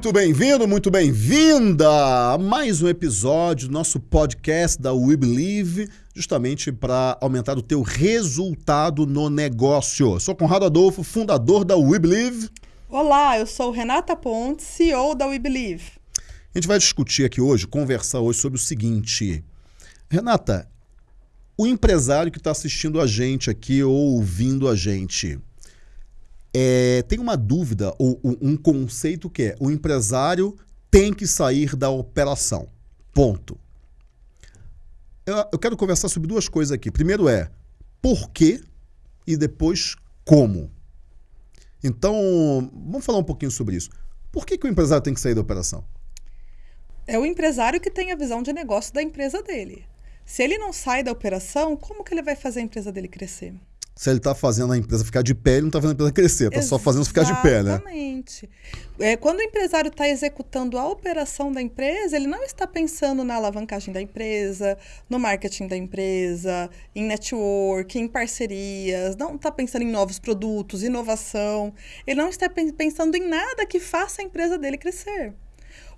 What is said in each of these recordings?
Muito bem-vindo, muito bem-vinda a mais um episódio do nosso podcast da We Believe, justamente para aumentar o teu resultado no negócio. Eu sou Conrado Adolfo, fundador da We Believe. Olá, eu sou Renata Pontes, CEO da We Believe. A gente vai discutir aqui hoje, conversar hoje sobre o seguinte. Renata, o empresário que está assistindo a gente aqui ou ouvindo a gente, é, tem uma dúvida ou um conceito que é o empresário tem que sair da operação. Ponto. Eu, eu quero conversar sobre duas coisas aqui. Primeiro é por quê e depois como. Então, vamos falar um pouquinho sobre isso. Por que, que o empresário tem que sair da operação? É o empresário que tem a visão de negócio da empresa dele. Se ele não sai da operação, como que ele vai fazer a empresa dele crescer? Se ele está fazendo a empresa ficar de pé, ele não está fazendo a empresa crescer, está só fazendo ficar de pé, né? Exatamente. É, quando o empresário está executando a operação da empresa, ele não está pensando na alavancagem da empresa, no marketing da empresa, em network, em parcerias, não está pensando em novos produtos, inovação. Ele não está pensando em nada que faça a empresa dele crescer.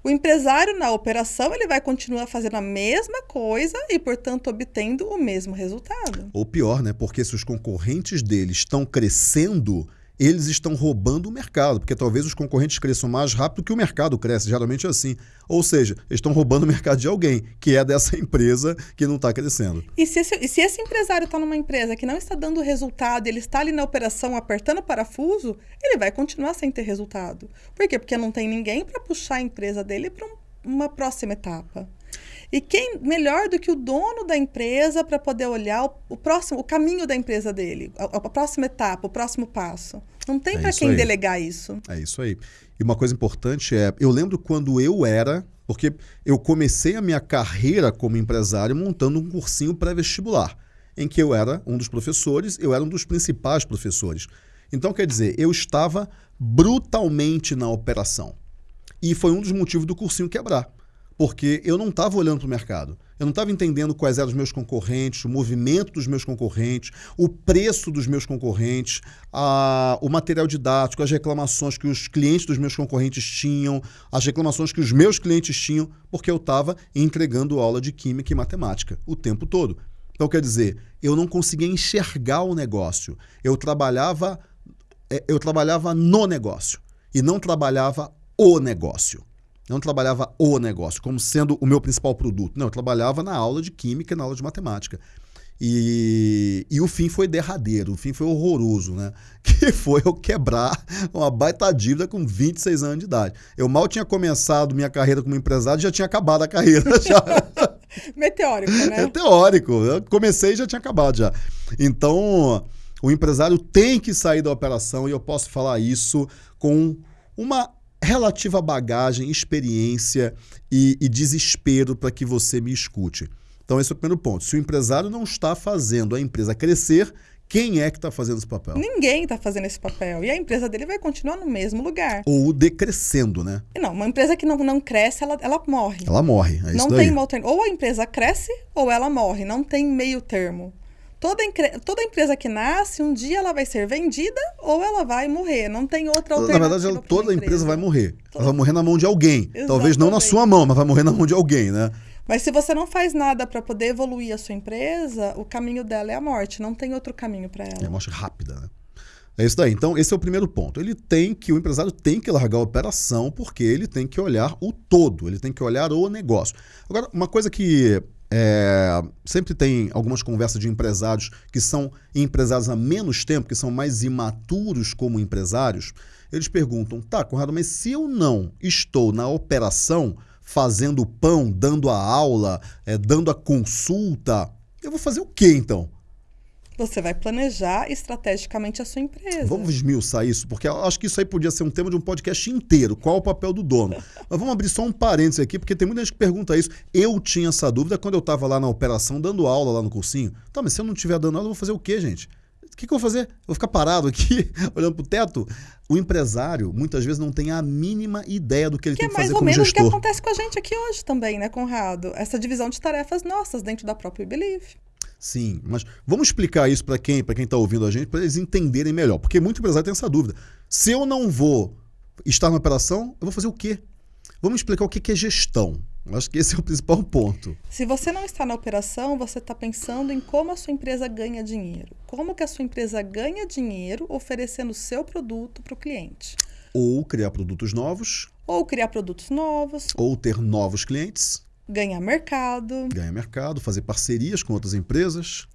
O empresário na operação ele vai continuar fazendo a mesma coisa e, portanto, obtendo o mesmo resultado. Ou pior, né? Porque se os concorrentes dele estão crescendo, eles estão roubando o mercado, porque talvez os concorrentes cresçam mais rápido que o mercado cresce, geralmente é assim. Ou seja, eles estão roubando o mercado de alguém, que é dessa empresa que não está crescendo. E se esse, se esse empresário está numa empresa que não está dando resultado, ele está ali na operação apertando o parafuso, ele vai continuar sem ter resultado. Por quê? Porque não tem ninguém para puxar a empresa dele para um, uma próxima etapa. E quem melhor do que o dono da empresa para poder olhar o, o, próximo, o caminho da empresa dele, a, a próxima etapa, o próximo passo? Não tem é para quem aí. delegar isso. É isso aí. E uma coisa importante é, eu lembro quando eu era, porque eu comecei a minha carreira como empresário montando um cursinho pré-vestibular, em que eu era um dos professores, eu era um dos principais professores. Então, quer dizer, eu estava brutalmente na operação. E foi um dos motivos do cursinho quebrar porque eu não estava olhando para o mercado. Eu não estava entendendo quais eram os meus concorrentes, o movimento dos meus concorrentes, o preço dos meus concorrentes, a, o material didático, as reclamações que os clientes dos meus concorrentes tinham, as reclamações que os meus clientes tinham, porque eu estava entregando aula de química e matemática o tempo todo. Então, quer dizer, eu não conseguia enxergar o negócio. Eu trabalhava, é, eu trabalhava no negócio e não trabalhava o negócio não trabalhava o negócio como sendo o meu principal produto. Não, eu trabalhava na aula de química e na aula de matemática. E, e o fim foi derradeiro, o fim foi horroroso, né? Que foi eu quebrar uma baita dívida com 26 anos de idade. Eu mal tinha começado minha carreira como empresário e já tinha acabado a carreira. Já. Meteórico, né? Meteórico. Eu comecei e já tinha acabado já. Então, o empresário tem que sair da operação e eu posso falar isso com uma relativa bagagem, experiência e, e desespero para que você me escute. Então, esse é o primeiro ponto. Se o empresário não está fazendo a empresa crescer, quem é que está fazendo esse papel? Ninguém está fazendo esse papel. E a empresa dele vai continuar no mesmo lugar. Ou decrescendo, né? Não, uma empresa que não, não cresce, ela, ela morre. Ela morre. É não tem uma alternativa. Ou a empresa cresce ou ela morre. Não tem meio termo. Toda, toda empresa que nasce, um dia ela vai ser vendida ou ela vai morrer. Não tem outra alternativa. Na verdade, ela, toda empresa. empresa vai morrer. Ela vai morrer na mão de alguém. Exatamente. Talvez não na sua mão, mas vai morrer na mão de alguém, né? Mas se você não faz nada para poder evoluir a sua empresa, o caminho dela é a morte. Não tem outro caminho para ela. É a morte rápida, né? É isso daí. Então, esse é o primeiro ponto. Ele tem que, o empresário tem que largar a operação porque ele tem que olhar o todo, ele tem que olhar o negócio. Agora, uma coisa que é, sempre tem algumas conversas de empresários que são empresários há menos tempo, que são mais imaturos como empresários. Eles perguntam: tá, Conrado, mas se eu não estou na operação, fazendo pão, dando a aula, é, dando a consulta, eu vou fazer o quê então? Você vai planejar estrategicamente a sua empresa. Vamos esmiuçar isso, porque eu acho que isso aí podia ser um tema de um podcast inteiro. Qual o papel do dono? Mas vamos abrir só um parênteses aqui, porque tem muita gente que pergunta isso. Eu tinha essa dúvida quando eu estava lá na operação, dando aula lá no cursinho. Tá, mas se eu não estiver dando aula, eu vou fazer o quê, gente? O que, que eu vou fazer? Eu vou ficar parado aqui, olhando para o teto? O empresário, muitas vezes, não tem a mínima ideia do que ele que tem que, é fazer como gestor. é mais ou menos o que acontece com a gente aqui hoje também, né, Conrado? Essa divisão de tarefas nossas dentro da própria Believe. Sim, mas vamos explicar isso para quem para quem está ouvindo a gente, para eles entenderem melhor. Porque muito empresário tem essa dúvida. Se eu não vou estar na operação, eu vou fazer o quê? Vamos explicar o que é gestão. Acho que esse é o principal ponto. Se você não está na operação, você está pensando em como a sua empresa ganha dinheiro. Como que a sua empresa ganha dinheiro oferecendo o seu produto para o cliente. Ou criar produtos novos. Ou criar produtos novos. Ou ter novos clientes. Ganhar mercado. Ganhar mercado, fazer parcerias com outras empresas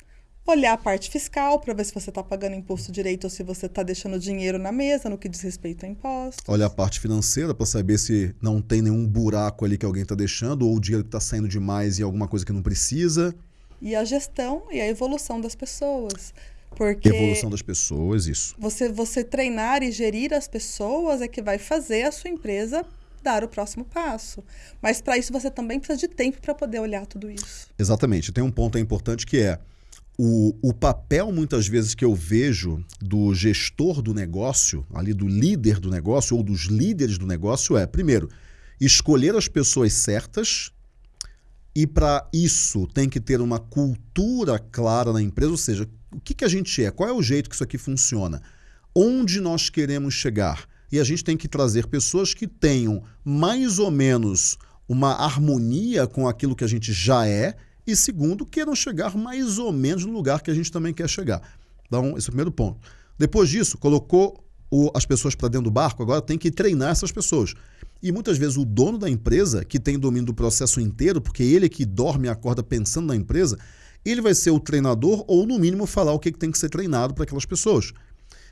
olhar a parte fiscal para ver se você está pagando imposto direito ou se você está deixando dinheiro na mesa no que diz respeito a impostos. Olhar a parte financeira para saber se não tem nenhum buraco ali que alguém está deixando ou o dinheiro que está saindo demais e alguma coisa que não precisa. E a gestão e a evolução das pessoas. Porque evolução das pessoas, isso. Você, você treinar e gerir as pessoas é que vai fazer a sua empresa dar o próximo passo. Mas para isso você também precisa de tempo para poder olhar tudo isso. Exatamente. Tem um ponto importante que é o, o papel, muitas vezes, que eu vejo do gestor do negócio, ali do líder do negócio, ou dos líderes do negócio, é, primeiro, escolher as pessoas certas. E para isso tem que ter uma cultura clara na empresa, ou seja, o que, que a gente é, qual é o jeito que isso aqui funciona, onde nós queremos chegar. E a gente tem que trazer pessoas que tenham mais ou menos uma harmonia com aquilo que a gente já é e segundo, queiram chegar mais ou menos no lugar que a gente também quer chegar. Então, esse é o primeiro ponto. Depois disso, colocou o, as pessoas para dentro do barco, agora tem que treinar essas pessoas. E muitas vezes o dono da empresa, que tem domínio do processo inteiro, porque ele que dorme e acorda pensando na empresa, ele vai ser o treinador ou, no mínimo, falar o que tem que ser treinado para aquelas pessoas.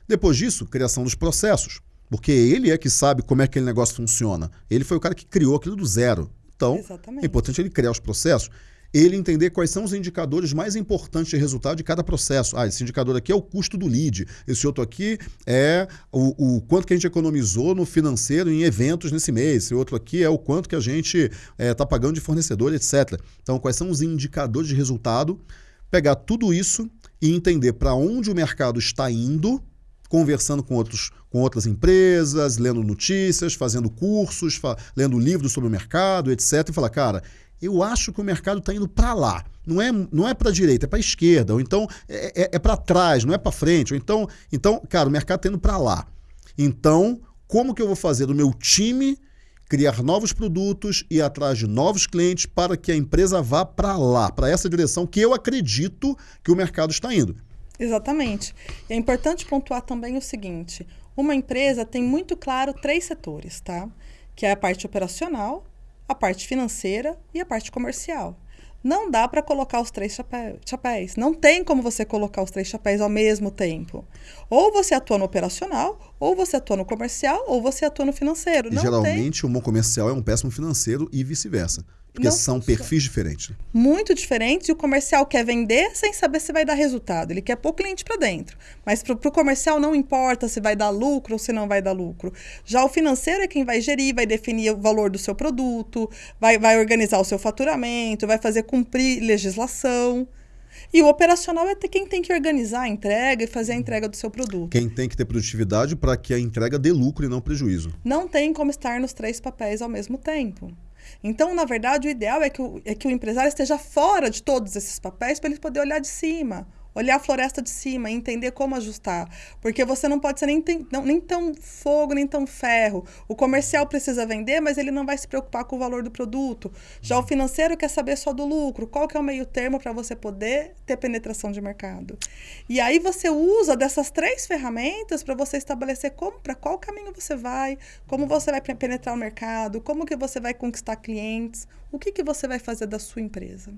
Depois disso, criação dos processos, porque ele é que sabe como é que aquele negócio funciona. Ele foi o cara que criou aquilo do zero. Então, Exatamente. é importante ele criar os processos ele entender quais são os indicadores mais importantes de resultado de cada processo. Ah, esse indicador aqui é o custo do lead, esse outro aqui é o, o quanto que a gente economizou no financeiro em eventos nesse mês, esse outro aqui é o quanto que a gente está é, tá pagando de fornecedor, etc. Então, quais são os indicadores de resultado? Pegar tudo isso e entender para onde o mercado está indo, conversando com, outros, com outras empresas, lendo notícias, fazendo cursos, fa lendo livros sobre o mercado, etc. E falar, cara, eu acho que o mercado está indo para lá. Não é, não é para a direita, é para a esquerda, ou então é, é, é para trás, não é para frente. Ou então, então, cara, o mercado está indo para lá. Então, como que eu vou fazer do meu time criar novos produtos e atrás de novos clientes para que a empresa vá para lá, para essa direção que eu acredito que o mercado está indo? Exatamente. E é importante pontuar também o seguinte: uma empresa tem muito claro três setores, tá? Que é a parte operacional, a parte financeira e a parte comercial. Não dá para colocar os três chapéus. Não tem como você colocar os três chapéus ao mesmo tempo. Ou você atua no operacional, ou você atua no comercial, ou você atua no financeiro. E geralmente tem... um bom comercial é um péssimo financeiro e vice-versa. Porque não, são perfis diferentes. Muito diferentes. E o comercial quer vender sem saber se vai dar resultado. Ele quer pôr o cliente para dentro. Mas para o comercial não importa se vai dar lucro ou se não vai dar lucro. Já o financeiro é quem vai gerir, vai definir o valor do seu produto, vai, vai organizar o seu faturamento, vai fazer cumprir legislação. E o operacional é quem tem que organizar a entrega e fazer a entrega do seu produto. Quem tem que ter produtividade para que a entrega dê lucro e não prejuízo. Não tem como estar nos três papéis ao mesmo tempo. Então, na verdade, o ideal é que o, é que o empresário esteja fora de todos esses papéis para ele poder olhar de cima olhar a floresta de cima entender como ajustar. Porque você não pode ser nem, não, nem tão fogo, nem tão ferro. O comercial precisa vender, mas ele não vai se preocupar com o valor do produto. Já o financeiro quer saber só do lucro. Qual que é o meio termo para você poder ter penetração de mercado? E aí você usa dessas três ferramentas para você estabelecer como, para qual caminho você vai, como você vai penetrar o mercado, como que você vai conquistar clientes, o que, que você vai fazer da sua empresa.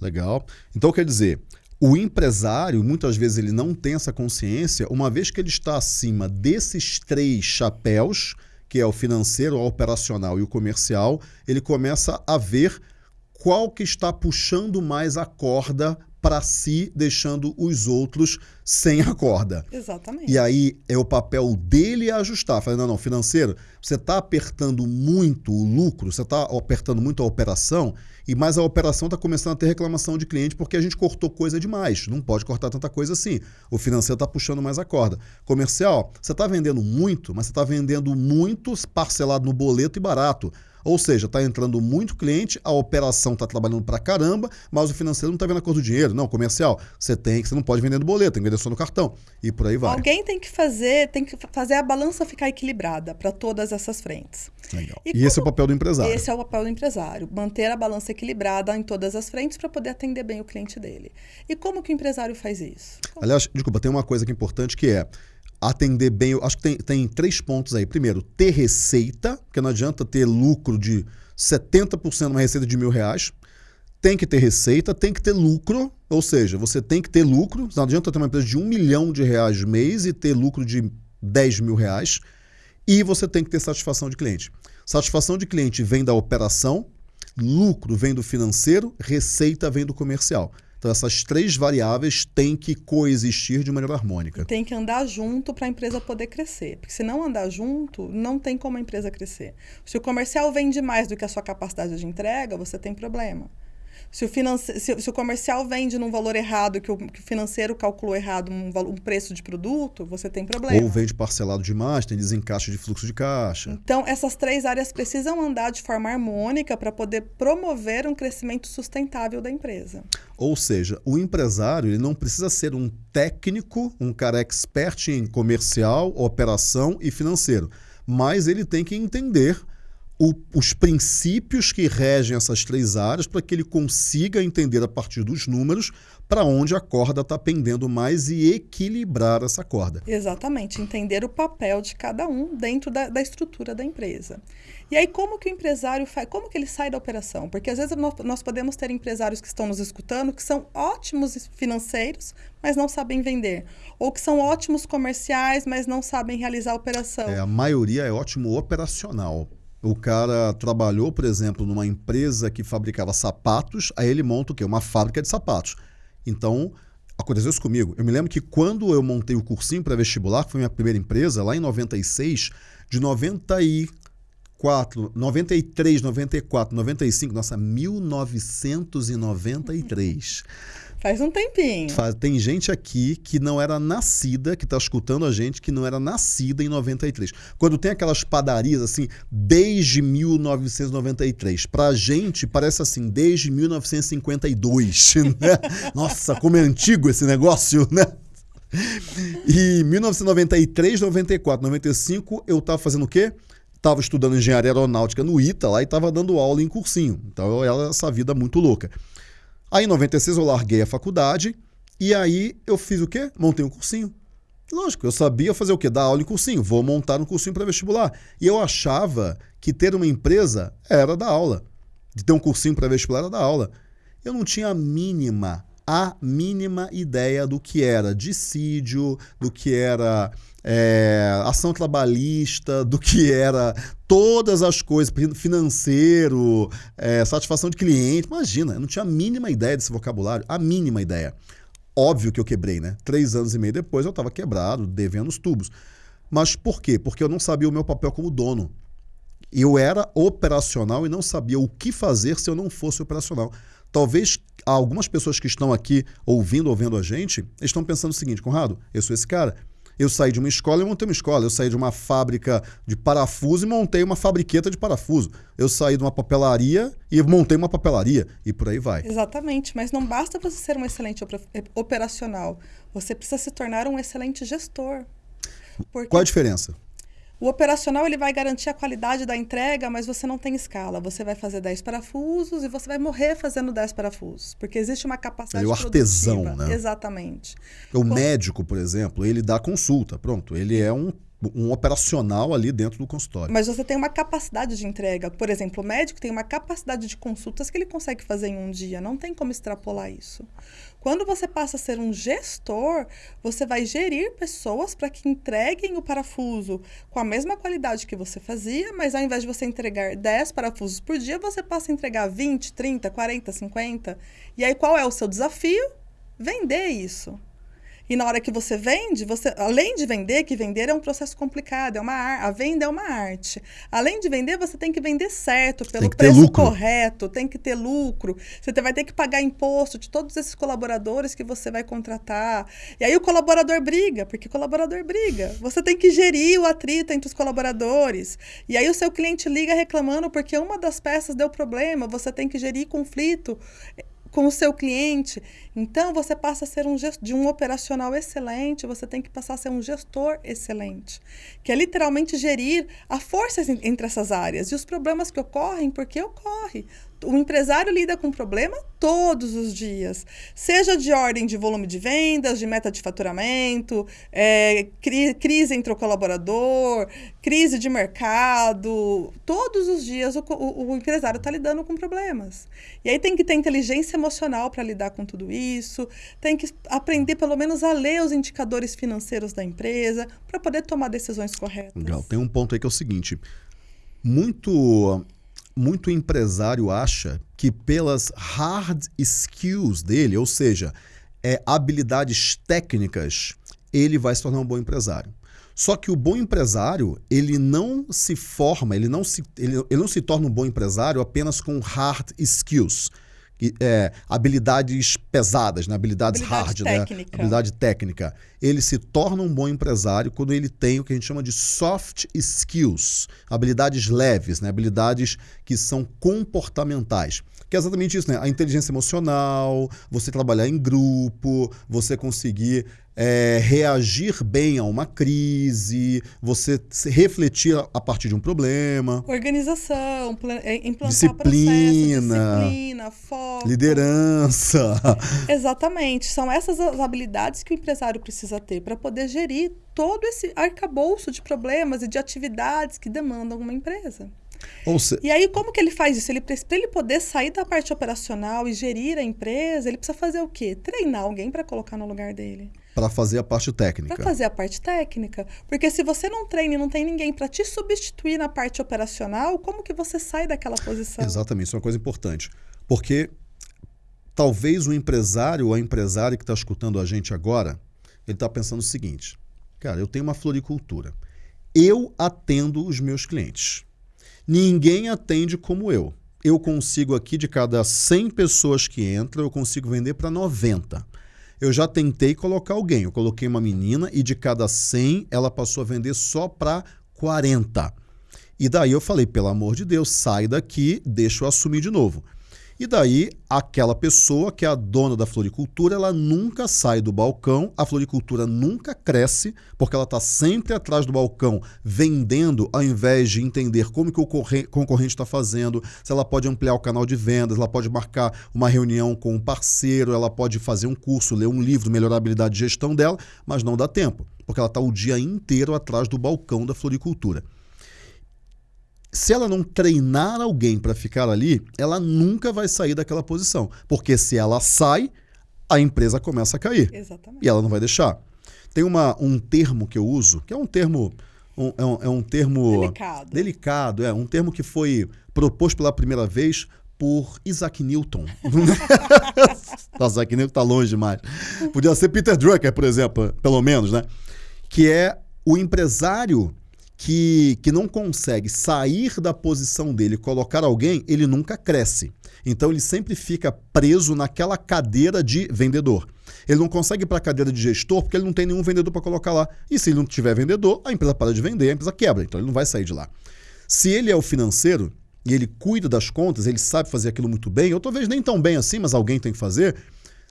Legal. Então, quer dizer, o empresário, muitas vezes, ele não tem essa consciência, uma vez que ele está acima desses três chapéus, que é o financeiro, o operacional e o comercial, ele começa a ver qual que está puxando mais a corda para si, deixando os outros sem a corda. Exatamente. E aí é o papel dele ajustar. Falando, não, não, financeiro, você está apertando muito o lucro, você está apertando muito a operação, e mais a operação está começando a ter reclamação de cliente porque a gente cortou coisa demais. Não pode cortar tanta coisa assim. O financeiro está puxando mais a corda. Comercial, você está vendendo muito, mas você está vendendo muito parcelado no boleto e barato. Ou seja, está entrando muito cliente, a operação está trabalhando para caramba, mas o financeiro não está vendo a cor do dinheiro. Não, comercial, você tem que, você não pode vender no boleto, tem que vender só no cartão. E por aí vai. Alguém tem que fazer, tem que fazer a balança ficar equilibrada para todas essas frentes. Legal. E, e esse é o papel do empresário. Esse é o papel do empresário, manter a balança equilibrada em todas as frentes para poder atender bem o cliente dele. E como que o empresário faz isso? Como? Aliás, desculpa, tem uma coisa que é importante que é atender bem. Acho que tem, tem três pontos aí. Primeiro, ter receita, porque não adianta ter lucro de 70% numa receita de mil reais. Tem que ter receita, tem que ter lucro, ou seja, você tem que ter lucro. Não adianta ter uma empresa de um milhão de reais mês e ter lucro de 10 mil reais. E você tem que ter satisfação de cliente. Satisfação de cliente vem da operação, lucro vem do financeiro, receita vem do comercial. Então, essas três variáveis têm que coexistir de maneira harmônica. Tem que andar junto para a empresa poder crescer. Porque se não andar junto, não tem como a empresa crescer. Se o comercial vende mais do que a sua capacidade de entrega, você tem problema. Se o, finance... se, se o comercial vende num valor errado, que o, que o financeiro calculou errado um, um, preço de produto, você tem problema. Ou vende parcelado demais, tem desencaixe de fluxo de caixa. Então, essas três áreas precisam andar de forma harmônica para poder promover um crescimento sustentável da empresa. Ou seja, o empresário ele não precisa ser um técnico, um cara expert em comercial, operação e financeiro, mas ele tem que entender o, os princípios que regem essas três áreas para que ele consiga entender a partir dos números para onde a corda está pendendo mais e equilibrar essa corda. Exatamente, entender o papel de cada um dentro da, da estrutura da empresa. E aí, como que o empresário faz? Como que ele sai da operação? Porque às vezes nós, nós podemos ter empresários que estão nos escutando que são ótimos financeiros, mas não sabem vender. Ou que são ótimos comerciais, mas não sabem realizar a operação. É, a maioria é ótimo operacional o cara trabalhou, por exemplo, numa empresa que fabricava sapatos, aí ele monta o quê? Uma fábrica de sapatos. Então, aconteceu isso comigo. Eu me lembro que quando eu montei o cursinho para vestibular, que foi minha primeira empresa, lá em 96, de 94, 93, 94, 95, nossa, 1993. Faz um tempinho. tem gente aqui que não era nascida, que está escutando a gente, que não era nascida em 93. Quando tem aquelas padarias assim, desde 1993. Pra gente, parece assim, desde 1952. Né? Nossa, como é antigo esse negócio, né? E 1993, 94, 95, eu estava fazendo o quê? Estava estudando engenharia aeronáutica no ITA lá e estava dando aula em cursinho. Então, era essa vida muito louca. Aí em 96 eu larguei a faculdade e aí eu fiz o quê? Montei um cursinho. Lógico, eu sabia fazer o quê? Dar aula em cursinho. Vou montar um cursinho para vestibular. E eu achava que ter uma empresa era dar aula. De ter um cursinho para vestibular era dar aula. Eu não tinha a mínima, a mínima ideia do que era dissídio, do que era é, ação trabalhista, do que era todas as coisas, financeiro, é, satisfação de cliente. Imagina, eu não tinha a mínima ideia desse vocabulário, a mínima ideia. Óbvio que eu quebrei, né? Três anos e meio depois eu estava quebrado, devendo os tubos. Mas por quê? Porque eu não sabia o meu papel como dono. Eu era operacional e não sabia o que fazer se eu não fosse operacional. Talvez algumas pessoas que estão aqui ouvindo ou vendo a gente estão pensando o seguinte, Conrado, eu sou esse cara, eu saí de uma escola e montei uma escola. Eu saí de uma fábrica de parafuso e montei uma fabriqueta de parafuso. Eu saí de uma papelaria e montei uma papelaria. E por aí vai. Exatamente. Mas não basta você ser um excelente operacional. Você precisa se tornar um excelente gestor. Porque... Qual a diferença? O operacional ele vai garantir a qualidade da entrega, mas você não tem escala. Você vai fazer 10 parafusos e você vai morrer fazendo 10 parafusos, porque existe uma capacidade é o artesão, produtiva. né? Exatamente. O médico, por exemplo, ele dá consulta, pronto, ele é um um operacional ali dentro do consultório. Mas você tem uma capacidade de entrega. Por exemplo, o médico tem uma capacidade de consultas que ele consegue fazer em um dia. Não tem como extrapolar isso. Quando você passa a ser um gestor, você vai gerir pessoas para que entreguem o parafuso com a mesma qualidade que você fazia, mas ao invés de você entregar 10 parafusos por dia, você passa a entregar 20, 30, 40, 50. E aí qual é o seu desafio? Vender isso. E na hora que você vende, você, além de vender, que vender é um processo complicado, é uma ar, a venda é uma arte. Além de vender, você tem que vender certo, pelo preço correto, tem que ter lucro. Você vai ter que pagar imposto de todos esses colaboradores que você vai contratar. E aí o colaborador briga, porque o colaborador briga. Você tem que gerir o atrito entre os colaboradores. E aí o seu cliente liga reclamando porque uma das peças deu problema, você tem que gerir conflito com o seu cliente. Então, você passa a ser um de um operacional excelente, você tem que passar a ser um gestor excelente, que é literalmente gerir a força entre essas áreas e os problemas que ocorrem, porque ocorre o empresário lida com problema todos os dias, seja de ordem de volume de vendas, de meta de faturamento, é, cri crise entre o colaborador, crise de mercado. Todos os dias o, o, o empresário está lidando com problemas. E aí tem que ter inteligência emocional para lidar com tudo isso, tem que aprender pelo menos a ler os indicadores financeiros da empresa para poder tomar decisões corretas. Legal. Tem um ponto aí que é o seguinte: muito muito empresário acha que pelas hard skills dele, ou seja, é, habilidades técnicas, ele vai se tornar um bom empresário. Só que o bom empresário, ele não se forma, ele não se, ele, ele não se torna um bom empresário apenas com hard skills é, habilidades pesadas, né? habilidades habilidade hard, técnica. né? habilidade técnica. Ele se torna um bom empresário quando ele tem o que a gente chama de soft skills, habilidades leves, né? habilidades que são comportamentais. Que é exatamente isso, né? A inteligência emocional, você trabalhar em grupo, você conseguir é, reagir bem a uma crise, você refletir a partir de um problema. Organização, é, implantar disciplina, processo, disciplina, foco. Liderança. Exatamente. São essas as habilidades que o empresário precisa ter para poder gerir todo esse arcabouço de problemas e de atividades que demandam uma empresa. Se... E aí, como que ele faz isso? Ele, para ele poder sair da parte operacional e gerir a empresa, ele precisa fazer o quê? Treinar alguém para colocar no lugar dele. Para fazer a parte técnica. Para fazer a parte técnica. Porque se você não treina e não tem ninguém para te substituir na parte operacional, como que você sai daquela posição? Exatamente, isso é uma coisa importante. Porque talvez o empresário ou a empresária que está escutando a gente agora, ele está pensando o seguinte: cara, eu tenho uma floricultura. Eu atendo os meus clientes. Ninguém atende como eu. Eu consigo aqui, de cada 100 pessoas que entram, eu consigo vender para 90. Eu já tentei colocar alguém. Eu coloquei uma menina e de cada 100 ela passou a vender só para 40. E daí eu falei, pelo amor de Deus, sai daqui, deixa eu assumir de novo. E daí, aquela pessoa que é a dona da floricultura, ela nunca sai do balcão, a floricultura nunca cresce, porque ela está sempre atrás do balcão vendendo, ao invés de entender como que o concorrente está fazendo, se ela pode ampliar o canal de vendas, ela pode marcar uma reunião com um parceiro, ela pode fazer um curso, ler um livro, melhorar a habilidade de gestão dela, mas não dá tempo, porque ela está o dia inteiro atrás do balcão da floricultura se ela não treinar alguém para ficar ali, ela nunca vai sair daquela posição. Porque se ela sai, a empresa começa a cair. Exatamente. E ela não vai deixar. Tem uma, um termo que eu uso, que é um termo. Um, é, um, é um termo. Delicado. Delicado, é. Um termo que foi proposto pela primeira vez por Isaac Newton. Nossa, Isaac Newton está longe demais. Podia ser Peter Drucker, por exemplo, pelo menos, né? Que é o empresário que, que não consegue sair da posição dele e colocar alguém, ele nunca cresce. Então ele sempre fica preso naquela cadeira de vendedor. Ele não consegue ir para a cadeira de gestor porque ele não tem nenhum vendedor para colocar lá. E se ele não tiver vendedor, a empresa para de vender, a empresa quebra. Então ele não vai sair de lá. Se ele é o financeiro e ele cuida das contas, ele sabe fazer aquilo muito bem, ou talvez nem tão bem assim, mas alguém tem que fazer.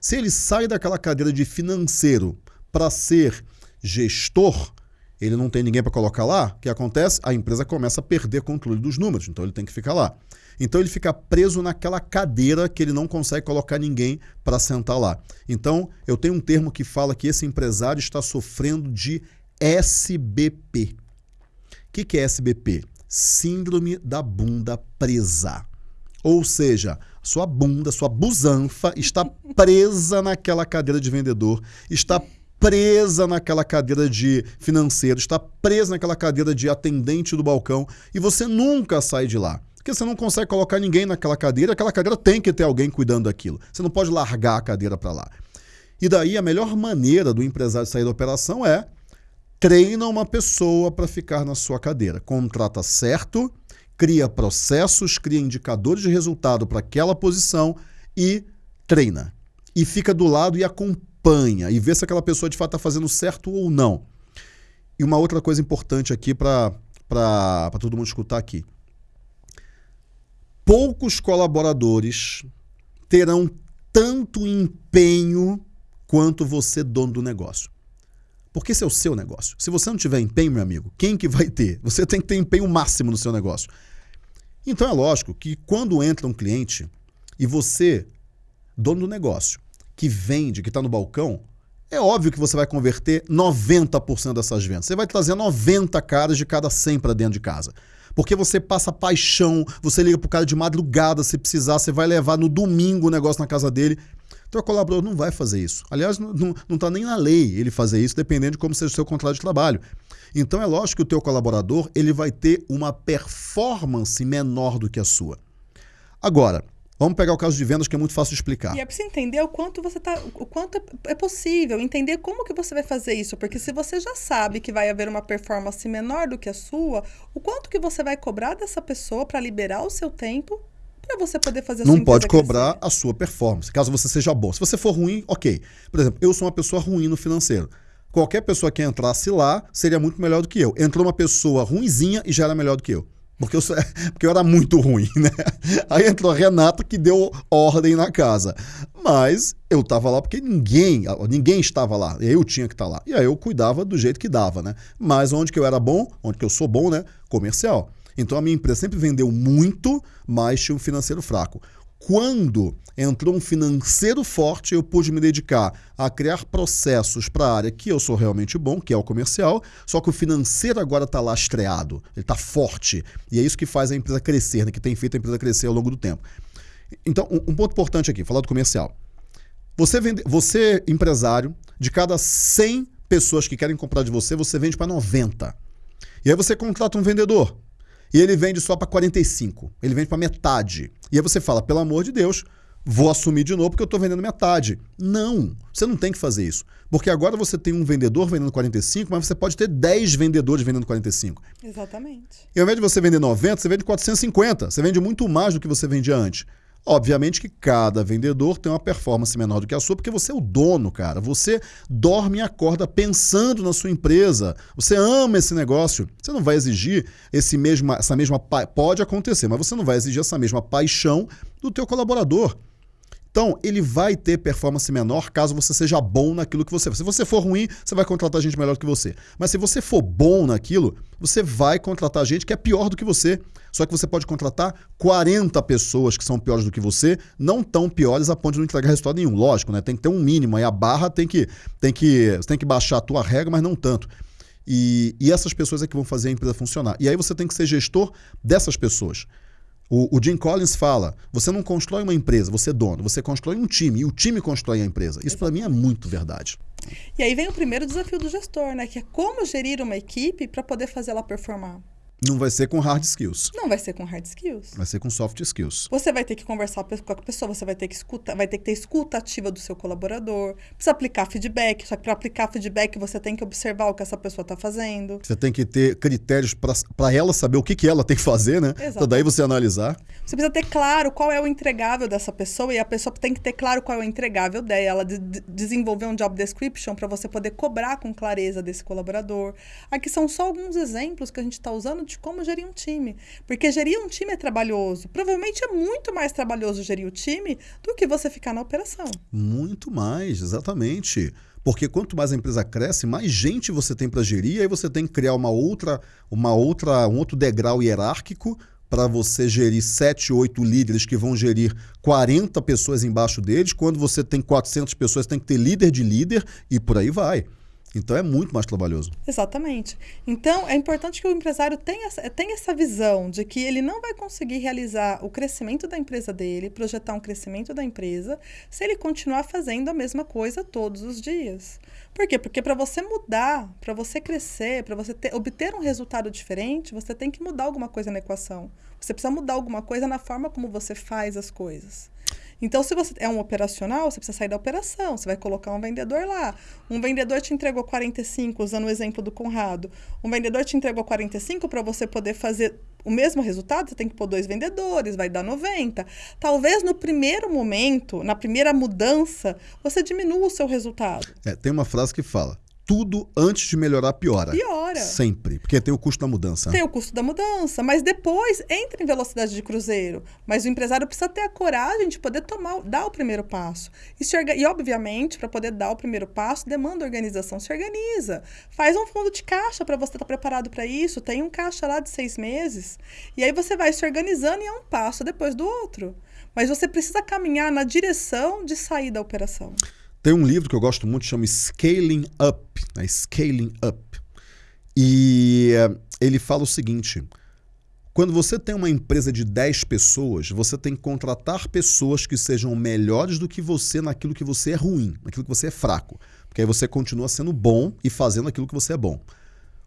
Se ele sai daquela cadeira de financeiro para ser gestor, ele não tem ninguém para colocar lá, o que acontece? A empresa começa a perder controle dos números, então ele tem que ficar lá. Então ele fica preso naquela cadeira que ele não consegue colocar ninguém para sentar lá. Então eu tenho um termo que fala que esse empresário está sofrendo de SBP. O que, que é SBP? Síndrome da bunda presa. Ou seja, sua bunda, sua busanfa está presa naquela cadeira de vendedor, está presa naquela cadeira de financeiro, está presa naquela cadeira de atendente do balcão e você nunca sai de lá. Porque você não consegue colocar ninguém naquela cadeira, aquela cadeira tem que ter alguém cuidando daquilo. Você não pode largar a cadeira para lá. E daí a melhor maneira do empresário sair da operação é treina uma pessoa para ficar na sua cadeira. Contrata certo, cria processos, cria indicadores de resultado para aquela posição e treina. E fica do lado e acompanha e vê se aquela pessoa de fato está fazendo certo ou não. E uma outra coisa importante aqui para todo mundo escutar aqui. Poucos colaboradores terão tanto empenho quanto você, dono do negócio. Porque esse é o seu negócio. Se você não tiver empenho, meu amigo, quem que vai ter? Você tem que ter empenho máximo no seu negócio. Então é lógico que quando entra um cliente e você, dono do negócio, que vende, que está no balcão, é óbvio que você vai converter 90% dessas vendas. Você vai trazer 90 caras de cada 100 para dentro de casa. Porque você passa paixão, você liga para o cara de madrugada se precisar, você vai levar no domingo o negócio na casa dele. Então, o colaborador não vai fazer isso. Aliás, não está nem na lei ele fazer isso, dependendo de como seja o seu contrato de trabalho. Então, é lógico que o teu colaborador ele vai ter uma performance menor do que a sua. Agora, Vamos pegar o caso de vendas que é muito fácil de explicar. E é preciso entender o quanto você tá, o quanto é possível, entender como que você vai fazer isso, porque se você já sabe que vai haver uma performance menor do que a sua, o quanto que você vai cobrar dessa pessoa para liberar o seu tempo para você poder fazer a Não pode cobrar crescer. a sua performance, caso você seja bom. Se você for ruim, ok. Por exemplo, eu sou uma pessoa ruim no financeiro. Qualquer pessoa que entrasse lá seria muito melhor do que eu. Entrou uma pessoa ruinzinha e já era melhor do que eu. Porque eu, porque eu era muito ruim, né? Aí entrou a Renata que deu ordem na casa. Mas eu estava lá porque ninguém, ninguém estava lá. Eu tinha que estar tá lá. E aí eu cuidava do jeito que dava, né? Mas onde que eu era bom, onde que eu sou bom, né? Comercial. Então a minha empresa sempre vendeu muito, mas tinha um financeiro fraco. Quando entrou um financeiro forte, eu pude me dedicar a criar processos para a área que eu sou realmente bom, que é o comercial, só que o financeiro agora está lastreado, ele está forte. E é isso que faz a empresa crescer, né, que tem feito a empresa crescer ao longo do tempo. Então, um, ponto importante aqui, falar do comercial. Você, vende, você, empresário, de cada 100 pessoas que querem comprar de você, você vende para 90. E aí você contrata um vendedor e ele vende só para 45. Ele vende para metade. E aí você fala, pelo amor de Deus, vou assumir de novo porque eu estou vendendo metade. Não, você não tem que fazer isso. Porque agora você tem um vendedor vendendo 45, mas você pode ter 10 vendedores vendendo 45. Exatamente. E ao invés de você vender 90, você vende 450. Você vende muito mais do que você vendia antes. Obviamente que cada vendedor tem uma performance menor do que a sua, porque você é o dono, cara. Você dorme e acorda pensando na sua empresa. Você ama esse negócio. Você não vai exigir esse mesma, essa mesma pode acontecer, mas você não vai exigir essa mesma paixão do teu colaborador. Então, ele vai ter performance menor caso você seja bom naquilo que você. Se você for ruim, você vai contratar gente melhor do que você. Mas se você for bom naquilo, você vai contratar gente que é pior do que você. Só que você pode contratar 40 pessoas que são piores do que você, não tão piores a ponto de não entregar resultado nenhum. Lógico, né? Tem que ter um mínimo. Aí a barra tem que, tem que, tem que baixar a tua regra, mas não tanto. E, e essas pessoas é que vão fazer a empresa funcionar. E aí você tem que ser gestor dessas pessoas. O, o, Jim Collins fala: você não constrói uma empresa, você é dono, você constrói um time e o time constrói a empresa. Isso para mim é muito verdade. E aí vem o primeiro desafio do gestor, né? Que é como gerir uma equipe para poder fazer ela performar. Não vai ser com hard skills. Não vai ser com hard skills. Vai ser com soft skills. Você vai ter que conversar com a pessoa, você vai ter que escutar, vai ter que ter escuta ativa do seu colaborador, precisa aplicar feedback, só que para aplicar feedback você tem que observar o que essa pessoa está fazendo. Você tem que ter critérios para ela saber o que, que ela tem que fazer, né? Exatamente. Então daí você analisar. Você precisa ter claro qual é o entregável dessa pessoa e a pessoa tem que ter claro qual é o entregável dela, de, de desenvolver um job description para você poder cobrar com clareza desse colaborador. Aqui são só alguns exemplos que a gente está usando de como gerir um time. Porque gerir um time é trabalhoso. Provavelmente é muito mais trabalhoso gerir o time do que você ficar na operação. Muito mais, exatamente. Porque quanto mais a empresa cresce, mais gente você tem para gerir, aí você tem que criar uma outra, uma outra, um outro degrau hierárquico para você gerir 7, 8 líderes que vão gerir 40 pessoas embaixo deles. Quando você tem 400 pessoas, tem que ter líder de líder e por aí vai. Então é muito mais trabalhoso. Exatamente. Então é importante que o empresário tenha, tenha essa visão de que ele não vai conseguir realizar o crescimento da empresa dele, projetar um crescimento da empresa, se ele continuar fazendo a mesma coisa todos os dias. Por quê? Porque para você mudar, para você crescer, para você ter, obter um resultado diferente, você tem que mudar alguma coisa na equação. Você precisa mudar alguma coisa na forma como você faz as coisas. Então, se você é um operacional, você precisa sair da operação, você vai colocar um vendedor lá. Um vendedor te entregou 45, usando o exemplo do Conrado. Um vendedor te entregou 45 para você poder fazer o mesmo resultado, você tem que pôr dois vendedores, vai dar 90. Talvez no primeiro momento, na primeira mudança, você diminua o seu resultado. É, tem uma frase que fala: tudo antes de melhorar piora. Piora. Sempre. Porque tem o custo da mudança. Tem o custo da mudança. Mas depois entra em velocidade de cruzeiro. Mas o empresário precisa ter a coragem de poder tomar, dar o primeiro passo. E, se, e obviamente, para poder dar o primeiro passo, demanda organização. Se organiza. Faz um fundo de caixa para você estar tá preparado para isso. Tem um caixa lá de seis meses. E aí você vai se organizando e é um passo depois do outro. Mas você precisa caminhar na direção de sair da operação. Tem um livro que eu gosto muito, chama Scaling Up. Né? Scaling Up. E uh, ele fala o seguinte: quando você tem uma empresa de 10 pessoas, você tem que contratar pessoas que sejam melhores do que você naquilo que você é ruim, naquilo que você é fraco. Porque aí você continua sendo bom e fazendo aquilo que você é bom.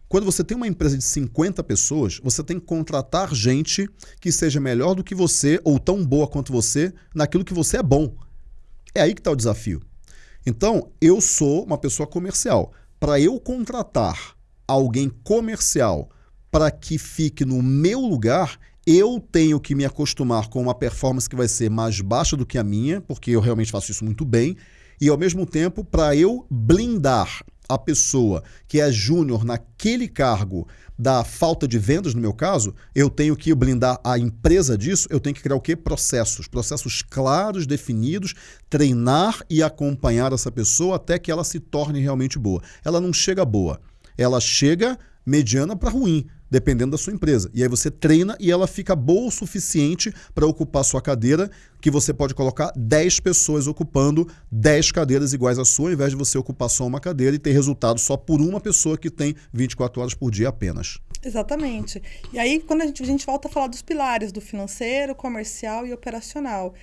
Quando você tem uma empresa de 50 pessoas, você tem que contratar gente que seja melhor do que você ou tão boa quanto você naquilo que você é bom. É aí que está o desafio. Então, eu sou uma pessoa comercial. Para eu contratar alguém comercial para que fique no meu lugar, eu tenho que me acostumar com uma performance que vai ser mais baixa do que a minha, porque eu realmente faço isso muito bem, e ao mesmo tempo, para eu blindar a pessoa que é júnior naquele cargo da falta de vendas, no meu caso, eu tenho que blindar a empresa disso, eu tenho que criar o quê? Processos. Processos claros, definidos, treinar e acompanhar essa pessoa até que ela se torne realmente boa. Ela não chega boa, ela chega mediana para ruim dependendo da sua empresa. E aí você treina e ela fica boa o suficiente para ocupar sua cadeira, que você pode colocar 10 pessoas ocupando 10 cadeiras iguais à sua, ao invés de você ocupar só uma cadeira e ter resultado só por uma pessoa que tem 24 horas por dia apenas. Exatamente. E aí, quando a gente, a gente volta a falar dos pilares do financeiro, comercial e operacional.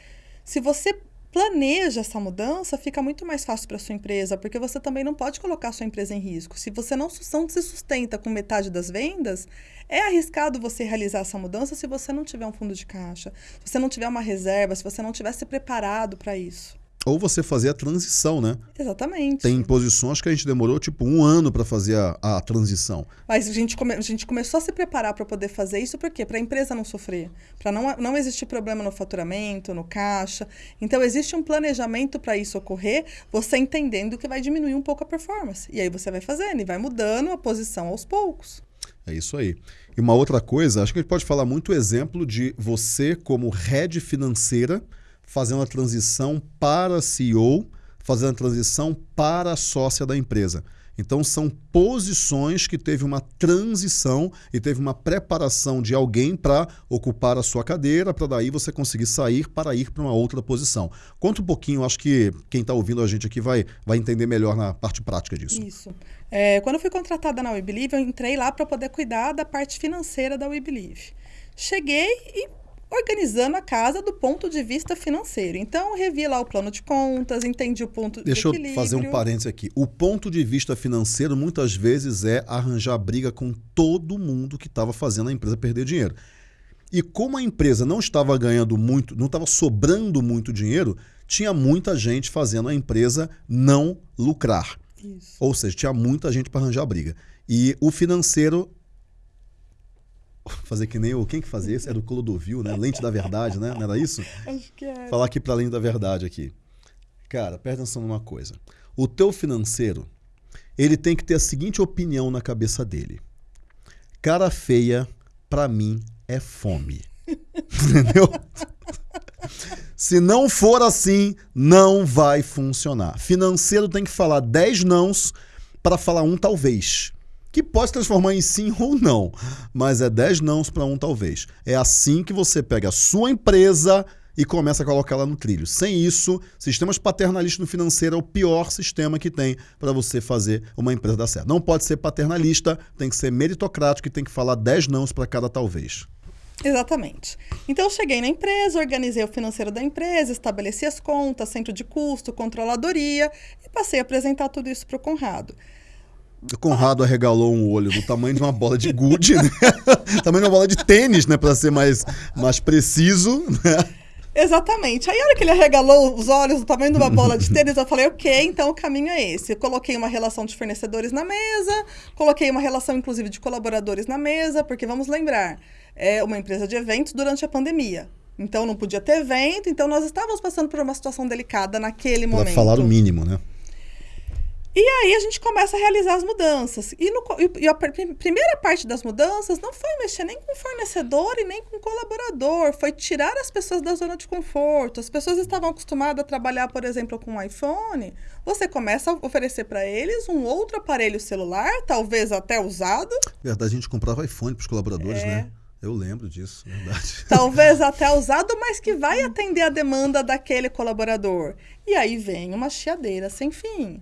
Se você planeja essa mudança, fica muito mais fácil para sua empresa, porque você também não pode colocar sua empresa em risco. Se você não, não se sustenta com metade das vendas, é arriscado você realizar essa mudança se você não tiver um fundo de caixa, se você não tiver uma reserva, se você não tiver se preparado para isso. Ou você fazer a transição, né? Exatamente. Tem posições que a gente demorou tipo um ano para fazer a, a, transição. Mas a gente, come, a gente começou a se preparar para poder fazer isso, por quê? Para a empresa não sofrer, para não, não existir problema no faturamento, no caixa. Então, existe um planejamento para isso ocorrer, você entendendo que vai diminuir um pouco a performance. E aí você vai fazendo e vai mudando a posição aos poucos. É isso aí. E uma outra coisa, acho que a gente pode falar muito exemplo de você como head financeira fazendo a transição para CEO, fazendo a transição para sócia da empresa. Então são posições que teve uma transição e teve uma preparação de alguém para ocupar a sua cadeira, para daí você conseguir sair para ir para uma outra posição. Conta um pouquinho, acho que quem está ouvindo a gente aqui vai, vai entender melhor na parte prática disso. Isso. É, quando eu fui contratada na WeBelieve, eu entrei lá para poder cuidar da parte financeira da WeBelieve. Cheguei e organizando a casa do ponto de vista financeiro. Então, revi lá o plano de contas, entendi o ponto Deixa de equilíbrio. Deixa eu fazer um parênteses aqui. O ponto de vista financeiro, muitas vezes, é arranjar briga com todo mundo que estava fazendo a empresa perder dinheiro. E como a empresa não estava ganhando muito, não estava sobrando muito dinheiro, tinha muita gente fazendo a empresa não lucrar. Isso. Ou seja, tinha muita gente para arranjar briga. E o financeiro fazer que nem o. Quem que fazia isso? Era o Clodovil, né? Lente da verdade, né? Não era isso? Acho que é. Falar aqui para além da verdade aqui. Cara, presta atenção numa coisa. O teu financeiro, ele tem que ter a seguinte opinião na cabeça dele. Cara feia, para mim, é fome. Entendeu? Se não for assim, não vai funcionar. Financeiro tem que falar 10 nãos para falar um talvez que pode transformar em sim ou não, mas é 10 nãos para um talvez. É assim que você pega a sua empresa e começa a colocá-la no trilho. Sem isso, sistemas paternalistas no financeiro é o pior sistema que tem para você fazer uma empresa dar certo. Não pode ser paternalista, tem que ser meritocrático e tem que falar 10 nãos para cada talvez. Exatamente. Então, cheguei na empresa, organizei o financeiro da empresa, estabeleci as contas, centro de custo, controladoria e passei a apresentar tudo isso para o Conrado. O Conrado arregalou um olho do tamanho de uma bola de gude, né? tamanho de uma bola de tênis, né? Para ser mais, mais preciso, né? Exatamente. Aí, a hora que ele arregalou os olhos do tamanho de uma bola de tênis, eu falei, ok, então o caminho é esse. Eu coloquei uma relação de fornecedores na mesa, coloquei uma relação, inclusive, de colaboradores na mesa, porque vamos lembrar, é uma empresa de eventos durante a pandemia. Então, não podia ter evento, então nós estávamos passando por uma situação delicada naquele Pra momento. falar o mínimo, né? E aí a gente começa a realizar as mudanças. E, no, e a pr- primeira parte das mudanças não foi mexer nem com fornecedor e nem com colaborador, foi tirar as pessoas da zona de conforto. As pessoas estavam acostumadas a trabalhar, por exemplo, com um iPhone. Você começa a oferecer para eles um outro aparelho celular, talvez até usado, Verdade, a gente comprava iPhone pros colaboradores, É. né? Eu lembro disso, verdade. talvez até usado, mas que vai atender a demanda daquele colaborador. E aí vem uma chiadeira sem fim.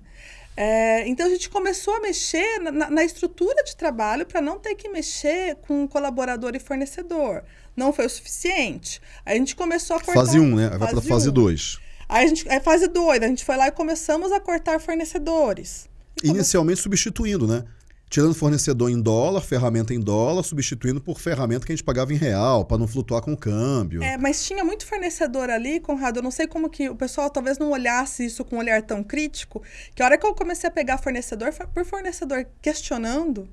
É, então a gente começou a mexer na- na, estrutura de trabalho para não ter que mexer com colaborador e fornecedor. Não foi o suficiente. Aí a gente começou a cortar. Fase 1, um, né? Vai pra fase um. 2. Aí a gente, é fase 2, a gente foi lá e começamos a cortar fornecedores. Inicialmente substituindo, né? Tirando fornecedor em dólar, ferramenta em dólar, substituindo por ferramenta que a gente pagava em real, para não flutuar com o câmbio. É, mas tinha muito fornecedor ali, Conrado. Eu não sei como que o pessoal talvez não olhasse isso com um olhar tão crítico. Que a hora que eu comecei a pegar fornecedor, por fornecedor questionando,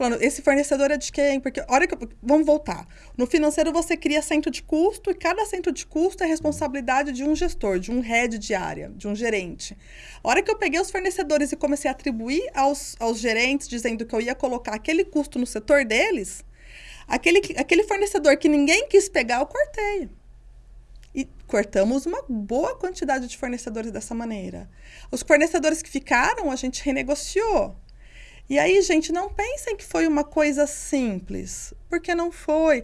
falando, esse fornecedor é de quem? Porque hora que eu, vamos voltar. No financeiro você cria centro de custo e cada centro de custo é responsabilidade de um gestor, de um head de área, de um gerente. A hora que eu peguei os fornecedores e comecei a atribuir aos, aos gerentes, dizendo que eu ia colocar aquele custo no setor deles, aquele, que- aquele fornecedor que ninguém quis pegar, eu cortei. E cortamos uma boa quantidade de fornecedores dessa maneira. Os fornecedores que ficaram, a gente renegociou. E aí, gente, não pensem que foi uma coisa simples, porque não foi.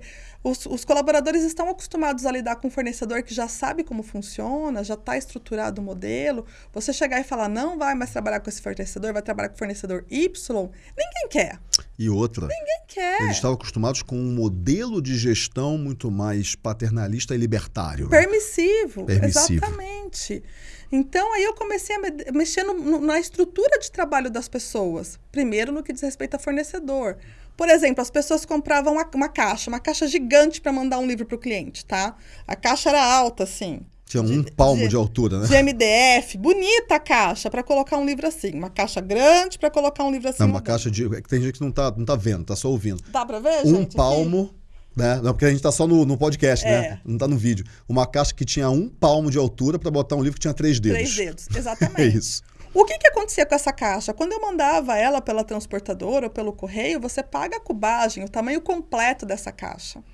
Os, os colaboradores estão acostumados a lidar com um fornecedor que já sabe como funciona, já está estruturado o modelo. Você chegar e falar, não vai mais trabalhar com esse fornecedor, vai trabalhar com o fornecedor Y, ninguém quer. E outra, Ninguém quer. eles estavam acostumados com um modelo de gestão muito mais paternalista e libertário. Permissivo, Permissivo. exatamente. Então, aí eu comecei a me- mexer no- no- na estrutura de trabalho das pessoas. Primeiro, no que diz respeito a fornecedor. Por exemplo, as pessoas compravam uma, uma caixa, uma caixa gigante para mandar um livro para o cliente, tá? A caixa era alta, assim. Tinha um palmo de- de altura, né? De MDF, bonita a caixa para colocar um livro assim. Uma caixa grande para colocar um livro assim. Não, uma dentro. caixa de. é Tem gente que não tá, não tá vendo, tá só ouvindo. Dá para ver, Um gente? aqui? palmo, né? Não, porque a gente tá só no, no podcast, É. né? Não tá no vídeo. Uma caixa que tinha um palmo de altura para botar um livro que tinha três dedos. Três dedos, exatamente. É isso. O que, que acontecia com essa caixa? Quando eu mandava ela pela transportadora ou pelo correio, você paga a cubagem, o tamanho completo dessa caixa.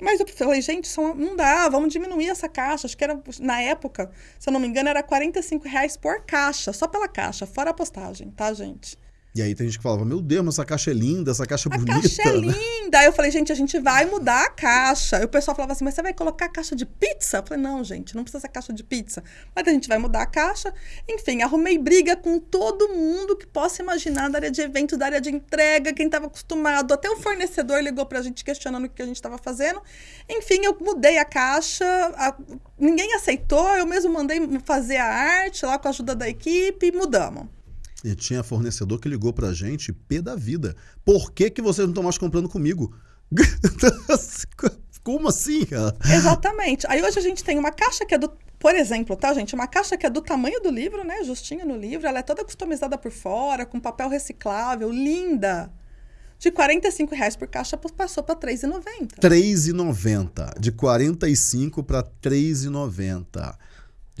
Mas eu falei, gente, isso não dá, vamos diminuir essa caixa. Acho que era, na época, se eu não me engano, era 45 reais por caixa, só pela caixa, fora a postagem, tá, gente? E aí tem gente que falava, meu Deus, mas essa caixa é linda, essa caixa é A bonita. caixa é né? linda. Aí eu falei, gente, a gente vai mudar a caixa. E o pessoal falava assim, mas você vai colocar a caixa de pizza? Eu falei, não, gente, não precisa ser caixa de pizza. Mas a gente vai mudar a caixa. Enfim, arrumei briga com todo mundo que possa imaginar da área de evento, da área de entrega, quem estava acostumado. Até o fornecedor ligou pra gente questionando o que a gente estava fazendo. Enfim, eu mudei a caixa. a- Ninguém aceitou. Eu mesmo mandei fazer a arte lá com a ajuda da equipe e mudamos. E tinha fornecedor que ligou pra gente, pé da vida. Por que, que vocês não estão mais comprando comigo? Como assim, cara? Exatamente. Aí hoje a gente tem uma caixa que é do. Por exemplo, tá, gente? Uma caixa que é do tamanho do livro, né? Justinha no livro. Ela é toda customizada por fora, com papel reciclável, linda. De 45 reais por caixa passou para R$ 3,90. R$3,90. De 45 para 3,90.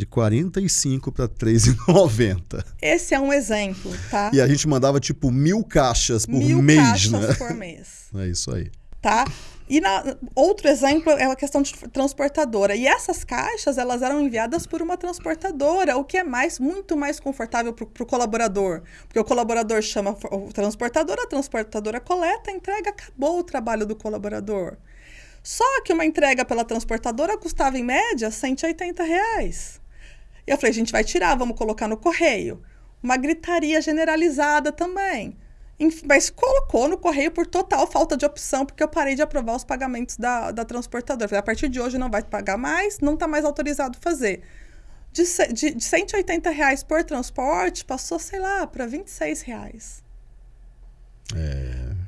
De 45 para 3,90. Esse é um exemplo, tá? E a gente mandava tipo mil caixas por Mil mês, caixas né? por mês. É isso aí. tá? E na- outro exemplo é a questão de transportadora. E essas caixas, elas eram enviadas por uma transportadora, o que é mais muito mais confortável para o colaborador. Porque o colaborador chama o transportador, a transportadora coleta, entrega, acabou o trabalho do colaborador. Só que uma entrega pela transportadora custava, em média, 180 reais. E eu falei, a gente vai tirar, vamos colocar no correio. Uma gritaria generalizada também. Mas colocou no correio por total falta de opção, porque eu parei de aprovar os pagamentos da, da transportadora. Falei, a partir de hoje não vai pagar mais, não está mais autorizado fazer. De, de, de 180 reais por transporte, passou, sei lá, para 26 reais.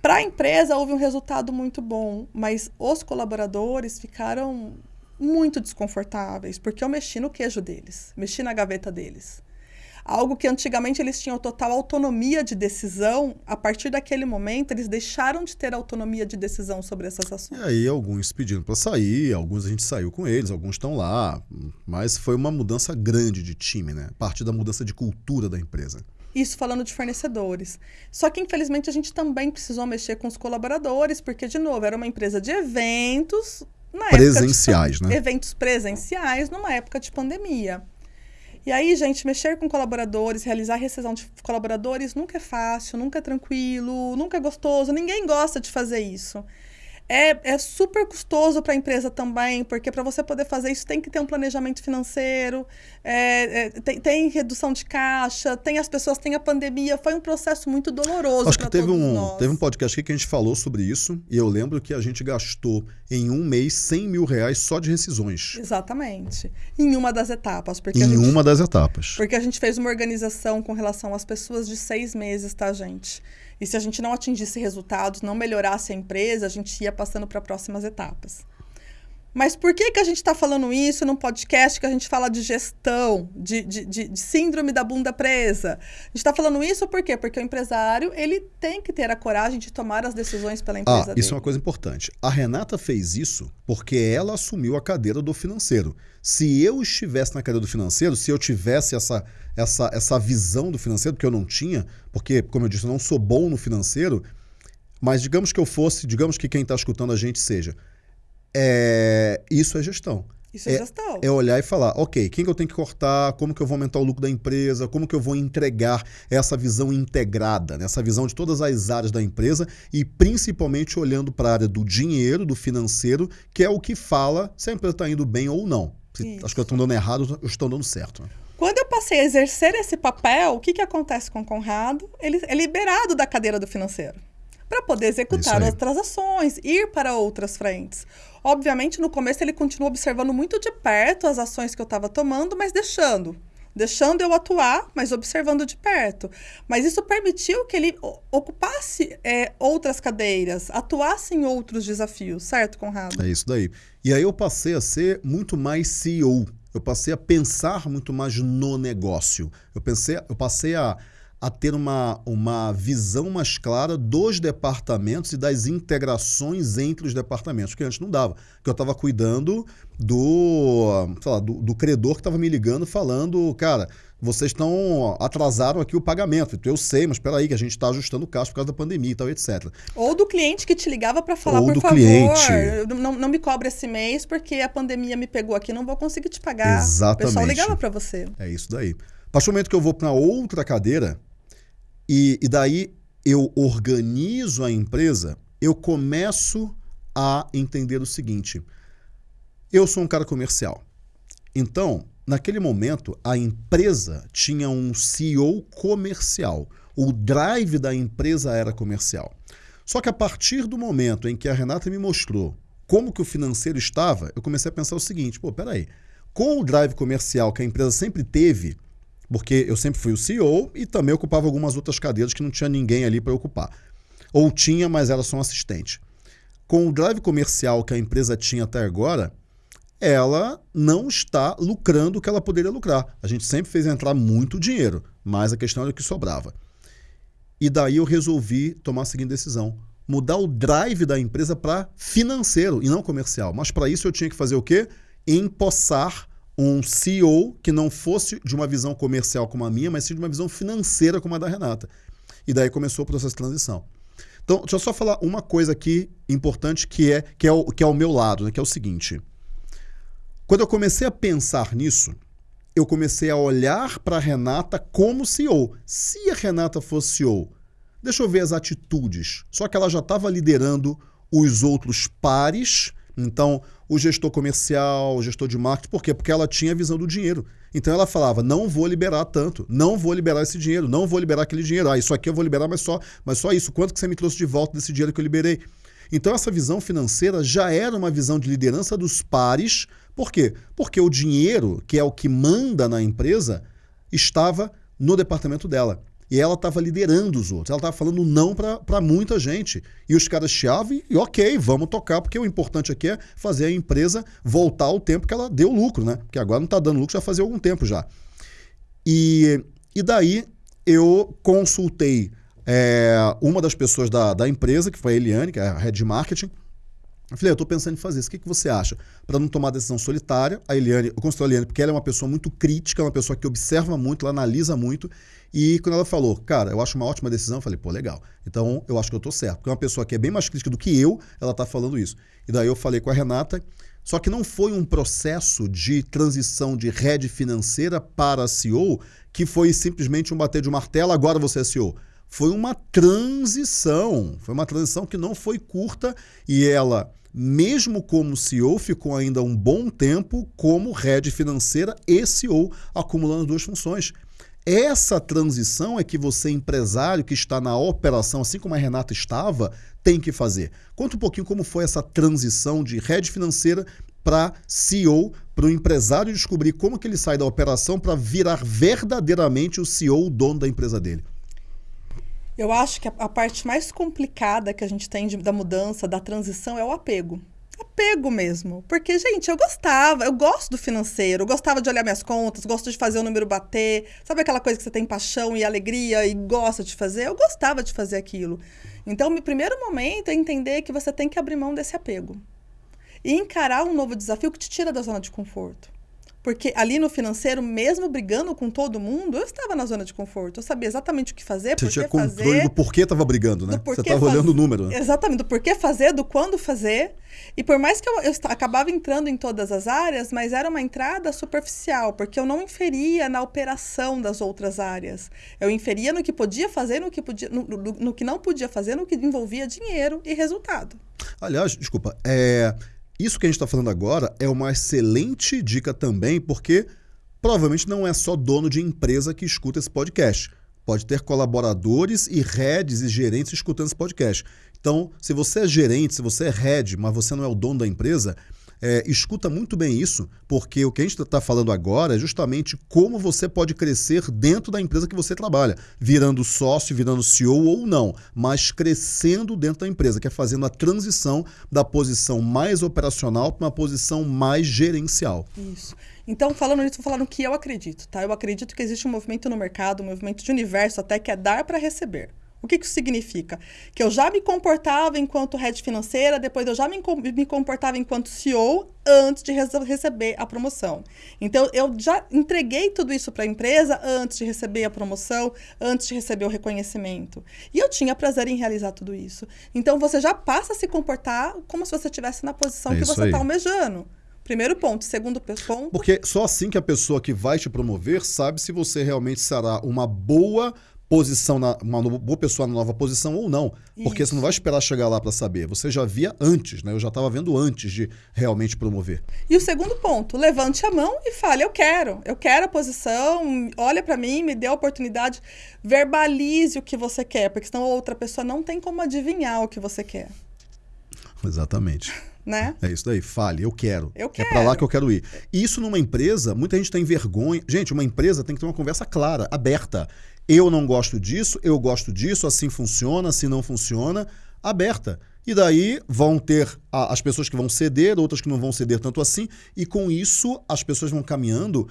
Para a empresa houve um resultado muito bom, mas os colaboradores ficaram muito desconfortáveis, porque eu mexi no queijo deles, mexi na gaveta deles. Algo que antigamente eles tinham total autonomia de decisão, a partir daquele momento eles deixaram de ter autonomia de decisão sobre essas ações. E aí alguns pediram para sair, alguns a gente saiu com eles, alguns estão lá, mas foi uma mudança grande de time, né? A partir da mudança de cultura da empresa. Isso falando de fornecedores. Só que, infelizmente, a gente também precisou mexer com os colaboradores, porque, de novo, era uma empresa de eventos. Na presenciais, de, né? Eventos presenciais numa época de pandemia. E aí, gente, mexer com colaboradores, realizar rescisão de colaboradores nunca é fácil, nunca é tranquilo, nunca é gostoso, ninguém gosta de fazer isso. É, é super custoso para a empresa também, porque para você poder fazer isso tem que ter um planejamento financeiro, é, é, tem, tem, redução de caixa, tem as pessoas, tem a pandemia. Foi um processo muito doloroso. Acho que teve um, nós. teve um podcast aqui que a gente falou sobre isso, e eu lembro que a gente gastou em um mês 100 mil reais só de rescisões. Exatamente. Em uma das etapas. Porque em gente, uma das etapas. Porque a gente fez uma organização com relação às pessoas de seis meses, tá, gente? E se a gente não atingisse resultados, não melhorasse a empresa, a gente ia passando para próximas etapas. Mas por que, que a gente está falando isso num podcast que a gente fala de gestão, de, de, de, de síndrome da bunda presa? A gente está falando isso por quê? Porque o empresário ele tem que ter a coragem de tomar as decisões pela empresa ah, dele. Isso é uma coisa importante. A Renata fez isso porque ela assumiu a cadeira do financeiro. Se eu estivesse na cadeira do financeiro, se eu tivesse essa, essa, essa visão do financeiro, porque eu não tinha, porque, como eu disse, eu não sou bom no financeiro, mas digamos que eu fosse, digamos que quem está escutando a gente seja é, isso é gestão. Isso é, é, gestão. É olhar e falar, ok, quem que eu tenho que cortar, como que eu vou aumentar o lucro da empresa, como que eu vou entregar essa visão integrada, né? essa visão de todas as áreas da empresa e principalmente olhando para a área do dinheiro, do financeiro, que é o que fala se a empresa está indo bem ou não. Se as coisas estão dando errado ou estão dando certo. Né? Quando eu passei a exercer esse papel, o que, que acontece com o Conrado? Ele é liberado da cadeira do financeiro para poder executar outras ações, ir para outras frentes. Obviamente, no começo ele continuou observando muito de perto as ações que eu estava tomando, mas deixando. Deixando eu atuar, mas observando de perto. Mas isso permitiu que ele ocupasse é, outras cadeiras, atuasse em outros desafios, certo, Conrado? É isso daí. E aí eu passei a ser muito mais CEO. Eu passei a pensar muito mais no negócio. Eu, pensei, eu passei a a ter uma, uma visão mais clara dos departamentos e das integrações entre os departamentos, que antes não dava. Que eu estava cuidando do, lá, do, do, credor que estava me ligando falando, cara, vocês estão atrasaram aqui o pagamento. Então eu sei, mas espera aí que a gente está ajustando o caso por causa da pandemia e tal, etc. Ou do cliente que te ligava para falar, Ou por do favor, cliente. não, não me cobra esse mês porque a pandemia me pegou aqui, não vou conseguir te pagar. Exatamente. O pessoal ligava para você. É isso daí. A partir do momento que eu vou para outra cadeira, e, e daí eu organizo a empresa, eu começo a entender o seguinte: eu sou um cara comercial. Então, naquele momento, a empresa tinha um CEO comercial. O drive da empresa era comercial. Só que a partir do momento em que a Renata me mostrou como que o financeiro estava, eu comecei a pensar o seguinte: pô, peraí. Com o drive comercial que a empresa sempre teve, porque eu sempre fui o CEO e também ocupava algumas outras cadeiras que não tinha ninguém ali para ocupar. Ou tinha, mas era só um assistente. Com o drive comercial que a empresa tinha até agora, ela não está lucrando o que ela poderia lucrar. A gente sempre fez entrar muito dinheiro, mas a questão era o que sobrava. E daí eu resolvi tomar a seguinte decisão: mudar o drive da empresa para financeiro e não comercial. Mas para isso eu tinha que fazer o quê? Empossar um CEO que não fosse de uma visão comercial como a minha, mas sim de uma visão financeira como a da Renata. E daí começou o processo de transição. Então, deixa eu só falar uma coisa aqui importante que é que é o, que é o meu lado, né, que é o seguinte. Quando eu comecei a pensar nisso, eu comecei a olhar para a Renata como CEO. Se a Renata fosse CEO, deixa eu ver as atitudes. Só que ela já estava liderando os outros pares então, o gestor comercial, o gestor de marketing, por quê? Porque ela tinha a visão do dinheiro. Então ela falava: não vou liberar tanto, não vou liberar esse dinheiro, não vou liberar aquele dinheiro. Ah, isso aqui eu vou liberar, mas só, mas só isso. Quanto que você me trouxe de volta desse dinheiro que eu liberei? Então essa visão financeira já era uma visão de liderança dos pares. Por quê? Porque o dinheiro, que é o que manda na empresa, estava no departamento dela. E ela estava liderando os outros, ela estava falando não para muita gente. E os caras chiavam e, ok, vamos tocar, porque o importante aqui é fazer a empresa voltar ao tempo que ela deu lucro, né? Porque agora não está dando lucro já fazia algum tempo já. E, e daí eu consultei é, uma das pessoas da, da empresa, que foi a Eliane, que é a head de marketing. Eu falei, eu estou pensando em fazer isso, o que, que você acha? Para não tomar decisão solitária, a Eliane, eu consultei a Eliane porque ela é uma pessoa muito crítica, uma pessoa que observa muito, ela analisa muito, e quando ela falou, cara, eu acho uma ótima decisão, eu falei, pô, legal. Então eu acho que eu estou certo. Porque é uma pessoa que é bem mais crítica do que eu, ela está falando isso. E daí eu falei com a Renata, só que não foi um processo de transição de rede financeira para CEO que foi simplesmente um bater de martelo, agora você é CEO foi uma transição. Foi uma transição que não foi curta e ela, mesmo como CEO, ficou ainda um bom tempo como head financeira e CEO, acumulando duas funções. Essa transição é que você, empresário que está na operação, assim como a Renata estava, tem que fazer. Conta um pouquinho como foi essa transição de head financeira para CEO, para o empresário descobrir como que ele sai da operação para virar verdadeiramente o CEO, o dono da empresa dele. Eu acho que a, a, parte mais complicada que a gente tem de, da mudança, da transição, é o apego. Apego mesmo. Porque, gente, eu gostava, eu gosto do financeiro, eu gostava de olhar minhas contas, gosto de fazer o número bater. Sabe aquela coisa que você tem paixão e alegria e gosta de fazer? Eu gostava de fazer aquilo. Então, o primeiro momento é entender que você tem que abrir mão desse apego. E encarar um novo desafio que te tira da zona de conforto. Porque ali no financeiro, mesmo brigando com todo mundo, eu estava na zona de conforto. Eu sabia exatamente o que fazer, Você tinha controle fazer, do porquê estava brigando, né? Você estava olhando o número. Né? Exatamente, do porquê fazer, do quando fazer. E por mais que eu, eu acabava entrando em todas as áreas, mas era uma entrada superficial, porque eu não inferia na operação das outras áreas. Eu inferia no que podia fazer, no que, podia, no, no, no que não podia fazer, no que envolvia dinheiro e resultado. Aliás, desculpa, é isso que a gente está falando agora é uma excelente dica também, porque provavelmente não é só dono de empresa que escuta esse podcast. Pode ter colaboradores e heads e gerentes escutando esse podcast. Então, se você é gerente, se você é head, mas você não é o dono da empresa, é, escuta muito bem isso, porque o que a gente está falando agora é justamente como você pode crescer dentro da empresa que você trabalha, virando sócio, virando CEO ou não, mas crescendo dentro da empresa, que é fazendo a transição da posição mais operacional para uma posição mais gerencial. Isso. Então, falando nisso, vou falar no que eu acredito, tá? Eu acredito que existe um movimento no mercado, um movimento de universo até que é dar para receber. O que, que isso significa? Que eu já me comportava enquanto head financeira, depois eu já me, me comportava enquanto CEO antes de receber a promoção. Então, eu já entreguei tudo isso para a empresa antes de receber a promoção, antes de receber o reconhecimento. E eu tinha prazer em realizar tudo isso. Então, você já passa a se comportar como se você estivesse na posição é que você está almejando. Primeiro ponto. Segundo ponto. Porque só assim que a pessoa que vai te promover sabe se você realmente será uma boa posição na, uma boa pessoa na nova posição ou não. Porque Isso. você não vai esperar chegar lá para saber. Você já via antes, né? Eu já estava vendo antes de realmente promover. E o segundo ponto, levante a mão e fale: eu quero, eu quero a posição, olha para mim, me dê a oportunidade, verbalize o que você quer, porque senão outra pessoa não tem como adivinhar o que você quer. Exatamente. Né? É isso daí, fale, eu quero. Eu quero. É para lá que eu quero ir. Isso numa empresa, muita gente tem vergonha. Gente, uma empresa tem que ter uma conversa clara, aberta. Eu não gosto disso, eu gosto disso, assim funciona, assim não funciona, aberta. E daí vão ter as pessoas que vão ceder, outras que não vão ceder tanto assim, e com isso as pessoas vão caminhando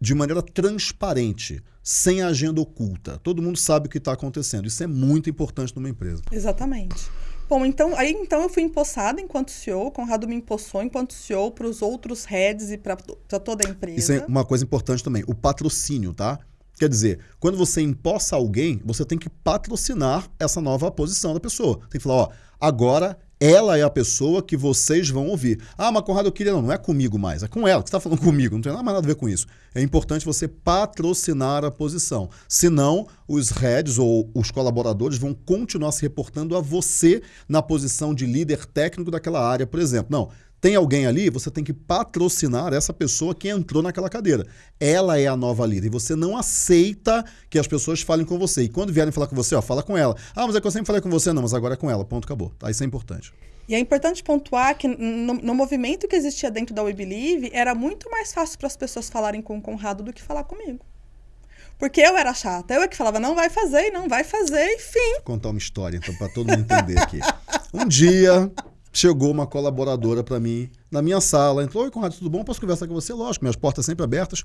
de maneira transparente, sem agenda oculta. Todo mundo sabe o que está acontecendo. Isso é muito importante numa empresa. Exatamente. Bom, então, aí então eu fui empossada enquanto CEO, o Conrado me empossou enquanto CEO para os outros heads e para toda a empresa. Isso é uma coisa importante também, o patrocínio, tá? Quer dizer, quando você empossa alguém, você tem que patrocinar essa nova posição da pessoa. Tem que falar, ó, agora ela é a pessoa que vocês vão ouvir. Ah, mas Conrado, eu queria. Não, não é comigo mais, é com ela. Você está falando comigo, não tem nada mais nada a ver com isso. É importante você patrocinar a posição. Senão, os heads ou os colaboradores vão continuar se reportando a você na posição de líder técnico daquela área, por exemplo. Não, tem alguém ali, você tem que patrocinar essa pessoa que entrou naquela cadeira. Ela é a nova líder e você não aceita que as pessoas falem com você. E quando vierem falar com você, ó, fala com ela. Ah, mas é que eu sempre falei com você, não, mas agora é com ela. Ponto, acabou. Tá? Isso é importante. E é importante pontuar que no, no movimento que existia dentro da We Believe, era muito mais fácil para as pessoas falarem com o Conrado do que falar comigo. Porque eu era chata. Eu é que falava, não vai fazer, não vai fazer, enfim. Vou contar uma história, então, para todo mundo entender aqui. Um dia, chegou uma colaboradora para mim na minha sala. Entrou, oi, Conrado, tudo bom? Posso conversar com você? Lógico, minhas portas sempre abertas.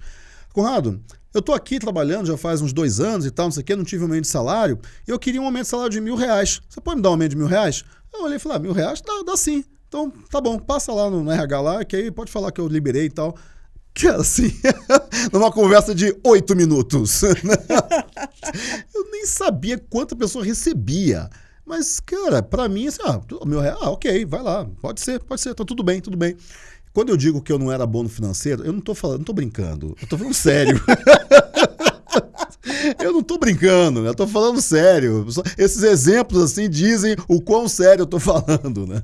Conrado, eu tô aqui trabalhando já faz uns dois anos e tal, não sei o quê, não tive um aumento de salário. E eu queria um aumento de salário de mil reais. Você pode me dar um aumento de mil reais? Eu olhei e falei, ah, mil reais? Dá, dá sim. Então, tá bom, passa lá no RH lá, que aí pode falar que eu liberei e tal. Que assim, numa conversa de oito minutos. eu nem sabia quanta pessoa recebia. Mas, cara, para mim, assim, ah, meu real, ah, ok, vai lá, pode ser, pode ser, tá tudo bem, tudo bem. Quando eu digo que eu não era bom no financeiro, eu não tô falando, não tô brincando, eu tô falando sério. eu não tô brincando, eu tô falando sério. Esses exemplos assim dizem o quão sério eu tô falando, né?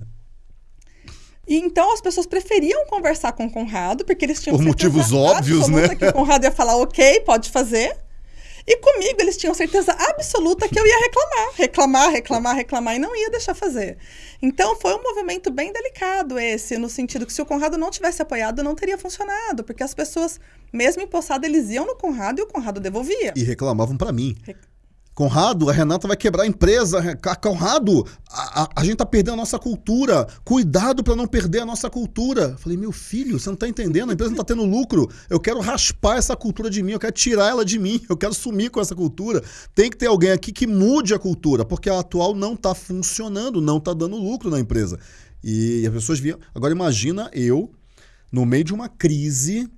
E então as pessoas preferiam conversar com o Conrado, porque eles tinham Por motivos óbvios, né? que o Conrado ia falar, ok, pode fazer. E comigo eles tinham certeza absoluta que eu ia reclamar, reclamar, reclamar, reclamar e não ia deixar fazer. Então foi um movimento bem delicado esse, no sentido que se o Conrado não tivesse apoiado, não teria funcionado, porque as pessoas, mesmo empossadas, eles iam no Conrado e o Conrado devolvia. E reclamavam para mim. Re Conrado, a Renata vai quebrar a empresa. Conrado, a, a, a gente tá perdendo a nossa cultura. Cuidado para não perder a nossa cultura. Falei, meu filho, você não tá entendendo, a empresa não tá tendo lucro. Eu quero raspar essa cultura de mim, eu quero tirar ela de mim, eu quero sumir com essa cultura. Tem que ter alguém aqui que mude a cultura, porque a atual não tá funcionando, não tá dando lucro na empresa. E as pessoas viam. Agora imagina eu, no meio de uma crise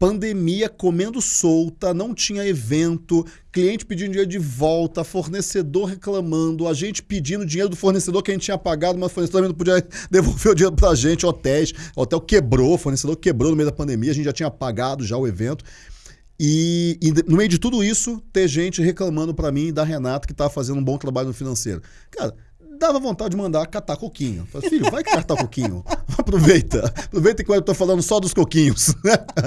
pandemia comendo solta, não tinha evento, cliente pedindo dinheiro de volta, fornecedor reclamando, a gente pedindo dinheiro do fornecedor que a gente tinha pagado, mas o fornecedor não podia devolver o dinheiro pra gente, hotéis, hotel quebrou, fornecedor quebrou no meio da pandemia, a gente já tinha pagado já o evento. E, e no meio de tudo isso, ter gente reclamando para mim da Renata que tá fazendo um bom trabalho no financeiro. Cara, dava vontade de mandar catar coquinho. Falei, filho, vai catar coquinho. Aproveita. Aproveita que eu estou falando só dos coquinhos.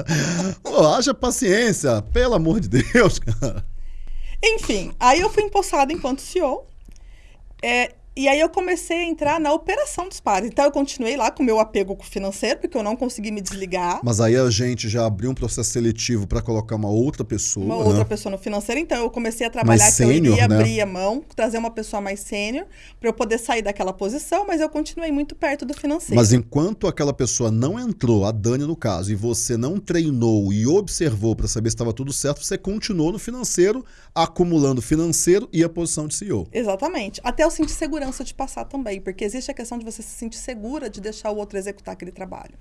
Pô, haja paciência, pelo amor de Deus, cara. Enfim, aí eu fui empossada enquanto CEO. É, e aí eu comecei a entrar na operação dos pares. Então eu continuei lá com o meu apego financeiro, porque eu não consegui me desligar. Mas aí a gente já abriu um processo seletivo para colocar uma outra pessoa. Uma né? outra pessoa no financeiro. Então eu comecei a trabalhar mais que eu iria né? abrir a mão, trazer uma pessoa mais sênior, para eu poder sair daquela posição, mas eu continuei muito perto do financeiro. Mas enquanto aquela pessoa não entrou, a Dani no caso, e você não treinou e observou para saber se estava tudo certo, você continuou no financeiro, acumulando financeiro e a posição de CEO. Exatamente. Até eu sentir segurança segurança de passar também, porque existe a questão de você se sentir segura de deixar o outro executar aquele trabalho.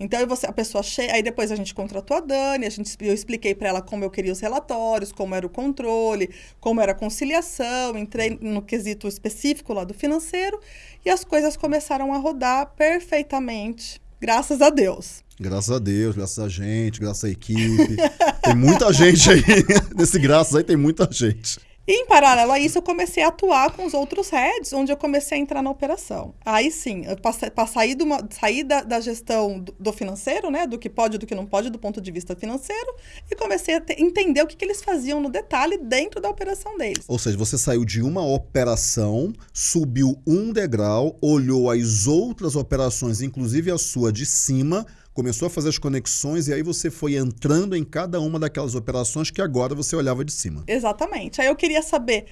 Então você, a pessoa chega, aí depois a gente contratou a Dani, a gente, eu expliquei para ela como eu queria os relatórios, como era o controle, como era a conciliação, entrei no quesito específico lá do financeiro e as coisas começaram a rodar perfeitamente, graças a Deus. Graças a Deus, graças a gente, graças à equipe. tem muita gente aí. Nesse graças aí tem muita gente. E em paralelo a isso, eu comecei a atuar com os outros heads, onde eu comecei a entrar na operação. Aí sim, passei, sair, de uma, sair da, da gestão do, do, financeiro, né? Do que pode do que não pode, do ponto de vista financeiro, e comecei a ter, entender o que, que eles faziam no detalhe dentro da operação deles. Ou seja, você saiu de uma operação, subiu um degrau, olhou as outras operações, inclusive a sua de cima, começou a fazer as conexões e aí você foi entrando em cada uma daquelas operações que agora você olhava de cima. Exatamente. Aí eu queria saber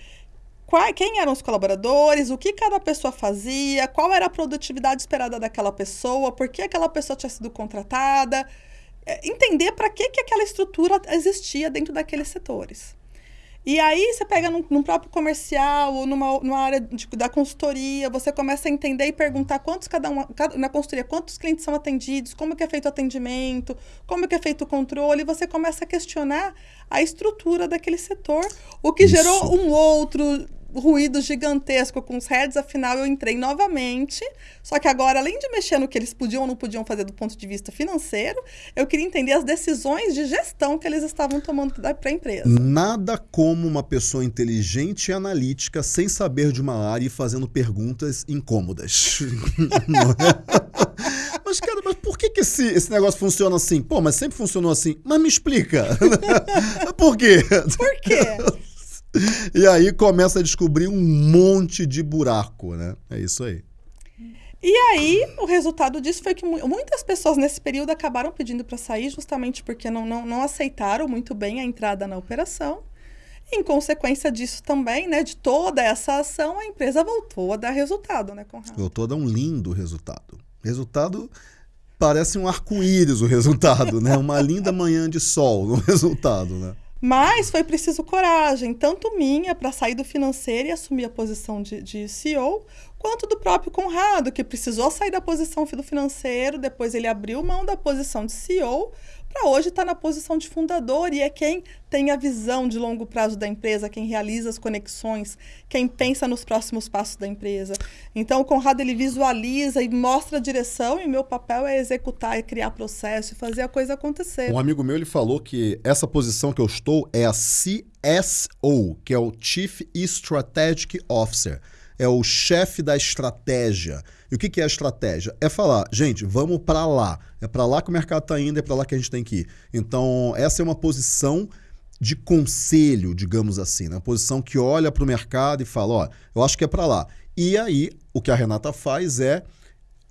qual, quem eram os colaboradores, o que cada pessoa fazia, qual era a produtividade esperada daquela pessoa, por que aquela pessoa tinha sido contratada, é, entender para que, que aquela estrutura existia dentro daqueles setores. E aí você pega num, num próprio comercial ou numa, numa área de, da consultoria, você começa a entender e perguntar quantos cada um, cada, na consultoria, quantos clientes são atendidos, como que é feito o atendimento, como que é feito o controle, e você começa a questionar a estrutura daquele setor, o que Isso. gerou um outro ruído gigantesco com os heads, afinal eu entrei novamente. Só que agora, além de mexer no que eles podiam ou não podiam fazer do ponto de vista financeiro, eu queria entender as decisões de gestão que eles estavam tomando para a empresa. Nada como uma pessoa inteligente e analítica sem saber de uma área e fazendo perguntas incômodas. É? Mas, cara, mas por que, que esse, esse negócio funciona assim? Pô, mas sempre funcionou assim. Mas me explica. por quê? Por quê? E aí começa a descobrir um monte de buraco, né? É isso aí. E aí, o resultado disso foi que muitas pessoas nesse período acabaram pedindo para sair justamente porque não, não, não aceitaram muito bem a entrada na operação. Em consequência disso também, né, de toda essa ação, a empresa voltou a dar resultado, né, Conrado? Voltou a dar um lindo resultado. Resultado parece um arco-íris o resultado, né? Uma linda manhã de sol no resultado, né? Mas foi preciso coragem, tanto minha para sair do financeiro e assumir a posição de, de CEO, quanto do próprio Conrado, que precisou sair da posição do financeiro, depois ele abriu mão da posição de CEO para hoje estar tá na posição de fundador e é quem tem a visão de longo prazo da empresa, quem realiza as conexões, quem pensa nos próximos passos da empresa. Então, o Conrado ele visualiza e mostra a direção e meu papel é executar, é criar processo e fazer a coisa acontecer. Um amigo meu ele falou que essa posição que eu estou é a CSO, que é o Chief Strategic Officer é o chefe da estratégia. E o que, que é a estratégia? É falar, gente, vamos para lá. É para lá que o mercado está indo, é para lá que a gente tem que ir. Então, essa é uma posição de conselho, digamos assim, né? uma posição que olha para o mercado e fala, ó, eu acho que é para lá. E aí, o que a Renata faz é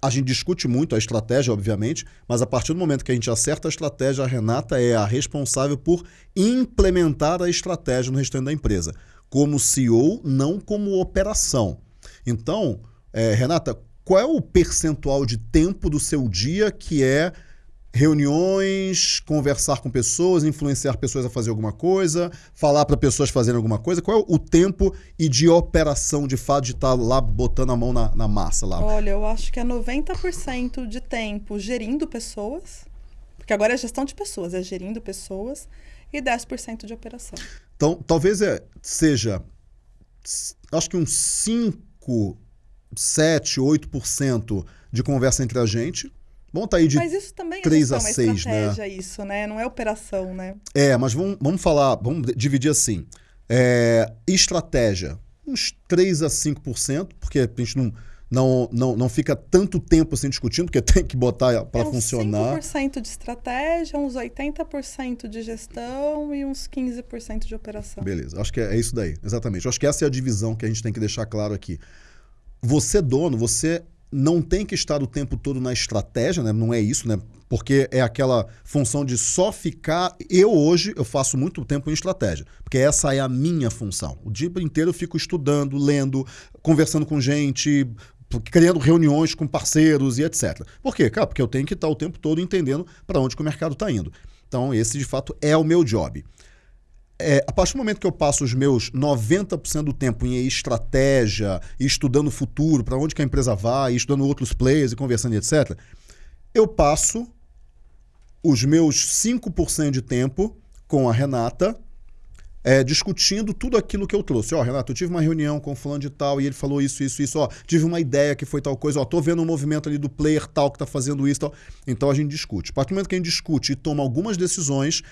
a gente discute muito a estratégia, obviamente, mas a partir do momento que a gente acerta a estratégia, a Renata é a responsável por implementar a estratégia no restante da empresa como CEO, não como operação. Então, é, Renata, qual é o percentual de tempo do seu dia que é reuniões, conversar com pessoas, influenciar pessoas a fazer alguma coisa, falar para pessoas fazerem alguma coisa? Qual é o tempo e de operação, de fato, de estar tá lá botando a mão na, na massa lá? Olha, eu acho que é 90% de tempo gerindo pessoas, porque agora é gestão de pessoas, é gerindo pessoas, e 10% de operação. Então, talvez é, seja, acho que uns 5, 7, 8% de conversa entre a gente. Bom, tá aí de mas isso também 3 é a 6, né? isso, né? Não é operação, né? É, mas vamos, vamos falar, vamos dividir assim. É, estratégia, uns 3 a 5%, porque a gente não não, não, não fica tanto tempo assim discutindo, porque tem que botar para é funcionar. 5% de estratégia, uns 80% de gestão e uns 15% de operação. Beleza, acho que é, é isso daí, exatamente. Acho que essa é a divisão que a gente tem que deixar claro aqui. Você, dono, você não tem que estar o tempo todo na estratégia, né? não é isso, né? porque é aquela função de só ficar. Eu hoje eu faço muito tempo em estratégia, porque essa é a minha função. O dia inteiro eu fico estudando, lendo, conversando com gente, criando reuniões com parceiros e etc. Por quê? Cara, porque eu tenho que estar o tempo todo entendendo para onde o mercado está indo. Então, esse de fato é o meu job. É, a partir do momento que eu passo os meus 90% do tempo em estratégia, estudando o futuro, para onde que a empresa vai, estudando outros players e conversando etc., eu passo os meus 5% de tempo com a Renata é, discutindo tudo aquilo que eu trouxe. Ó, Renato, eu tive uma reunião com o fulano de tal e ele falou isso, isso, isso. Ó, tive uma ideia que foi tal coisa. Ó, tô vendo um movimento ali do player tal que tá fazendo isso tal. Então a gente discute. A partir do momento que a gente discute e toma algumas decisões,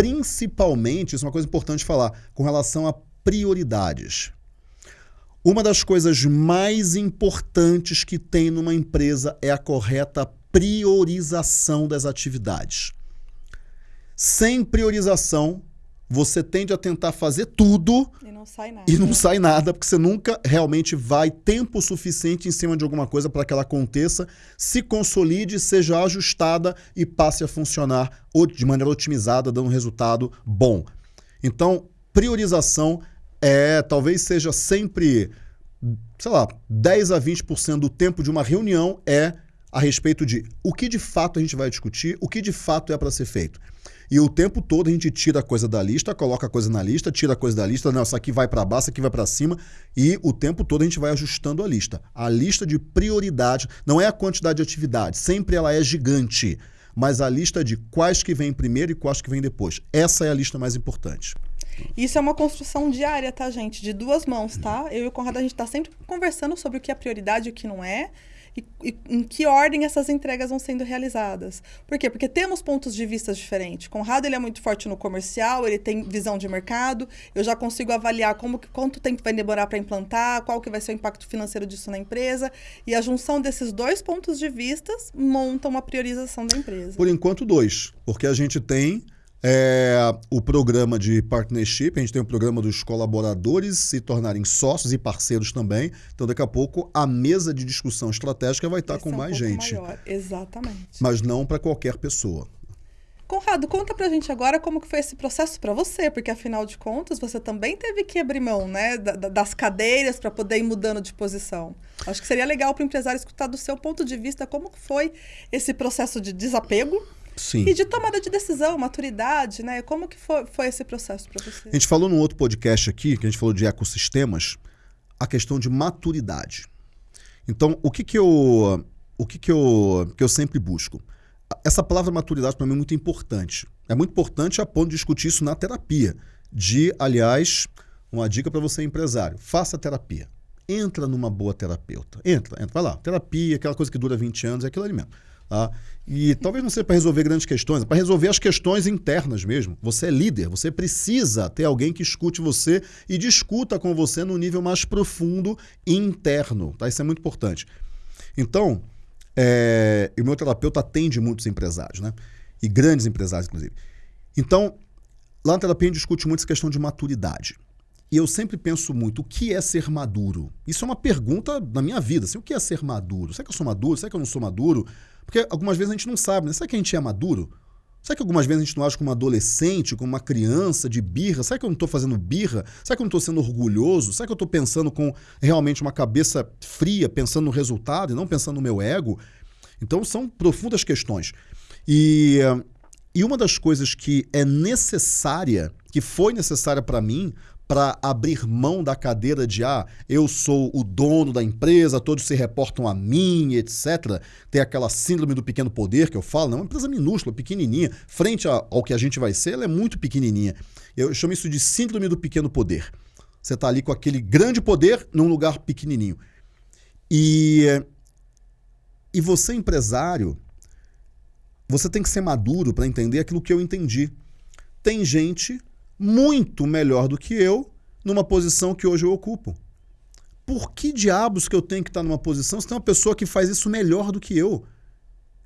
principalmente, isso é uma coisa importante falar, com relação a prioridades. Uma das coisas mais importantes que tem numa empresa é a correta priorização das atividades. Sem priorização, você tende a tentar fazer tudo e não sai nada. E não sai nada, porque você nunca realmente vai tempo suficiente em cima de alguma coisa para que ela aconteça, se consolide, seja ajustada e passe a funcionar de maneira otimizada, dando um resultado bom. Então, priorização é talvez seja sempre, sei lá, 10 a 20% do tempo de uma reunião é a respeito de o que de fato a gente vai discutir, o que de fato é para ser feito. E o tempo todo a gente tira a coisa da lista, coloca a coisa na lista, tira a coisa da lista, não, essa aqui vai para baixo, essa aqui vai para cima, e o tempo todo a gente vai ajustando a lista. A lista de prioridade não é a quantidade de atividades, sempre ela é gigante, mas a lista de quais que vem primeiro e quais que vem depois. Essa é a lista mais importante. Isso é uma construção diária, tá, gente? De duas mãos, tá? Eu e o Conrado, a gente está sempre conversando sobre o que é prioridade e o que não é e, e, em que ordem essas entregas vão sendo realizadas. Por quê? Porque temos pontos de vista diferentes. Conrado ele é muito forte no comercial, ele tem visão de mercado, eu já consigo avaliar como quanto tempo vai demorar para implantar, qual que vai ser o impacto financeiro disso na empresa, e a junção desses dois pontos de vista monta uma priorização da empresa. Por enquanto, dois, porque a gente tem É, o programa de partnership, a gente tem o programa dos colaboradores se tornarem sócios e parceiros também. Então, daqui a pouco, a mesa de discussão estratégica vai estar Esse com é um mais gente. maior. Exatamente. Mas não para qualquer pessoa. Conrado, conta pra gente agora como que foi esse processo para você, porque afinal de contas você também teve que abrir mão, né, da- da- das cadeiras para poder ir mudando de posição. Acho que seria legal para o empresário escutar do seu ponto de vista como foi esse processo de desapego Sim. e de tomada de decisão, maturidade, né? Como que foi, foi esse processo para você? A gente falou num outro podcast aqui, que a gente falou de ecossistemas, a questão de maturidade. Então, o que que eu, o que que eu, que eu sempre busco? Essa palavra maturidade para mim é muito importante. É muito importante a ponto de discutir isso na terapia. De, aliás, uma dica para você empresário, faça terapia. Entra numa boa terapeuta. Entra, entra, vai lá. Terapia, aquela coisa que dura 20 anos, é aquilo ali mesmo. Tá? E talvez não seja para resolver grandes questões, é para resolver as questões internas mesmo. Você é líder, você precisa ter alguém que escute você e discuta com você no nível mais profundo interno. Tá? Isso é muito importante. Então, é, o meu terapeuta atende muitos empresários, né? E grandes empresários, inclusive. Então, lá na terapia a gente discute muito essa questão de maturidade. E eu sempre penso muito, o que é ser maduro? Isso é uma pergunta da minha vida. Assim, o que é ser maduro? Será que eu sou maduro? Será que eu não sou maduro? Porque algumas vezes a gente não sabe, né? Será que a gente é maduro? Será que algumas vezes a gente não age como adolescente, como uma criança de birra? Será que eu não estou fazendo birra? Será que eu não estou sendo orgulhoso? Será que eu estou pensando com realmente uma cabeça fria, pensando no resultado e não pensando no meu ego? Então são profundas questões. E, eh, e uma das coisas que é necessária, que foi necessária para mim, para abrir mão da cadeira de ah, eu sou o dono da empresa, todos se reportam a mim, etc. Tem aquela síndrome do pequeno poder que eu falo, não, é uma empresa minúscula, pequenininha, frente ao que a gente vai ser, ela é muito pequenininha. Eu chamo isso de síndrome do pequeno poder. Você está ali com aquele grande poder num lugar pequenininho. E e você empresário, você tem que ser maduro para entender aquilo que eu entendi. Tem gente muito melhor do que eu numa posição que hoje eu ocupo. Por que diabos que eu tenho que estar numa posição se tem uma pessoa que faz isso melhor do que eu?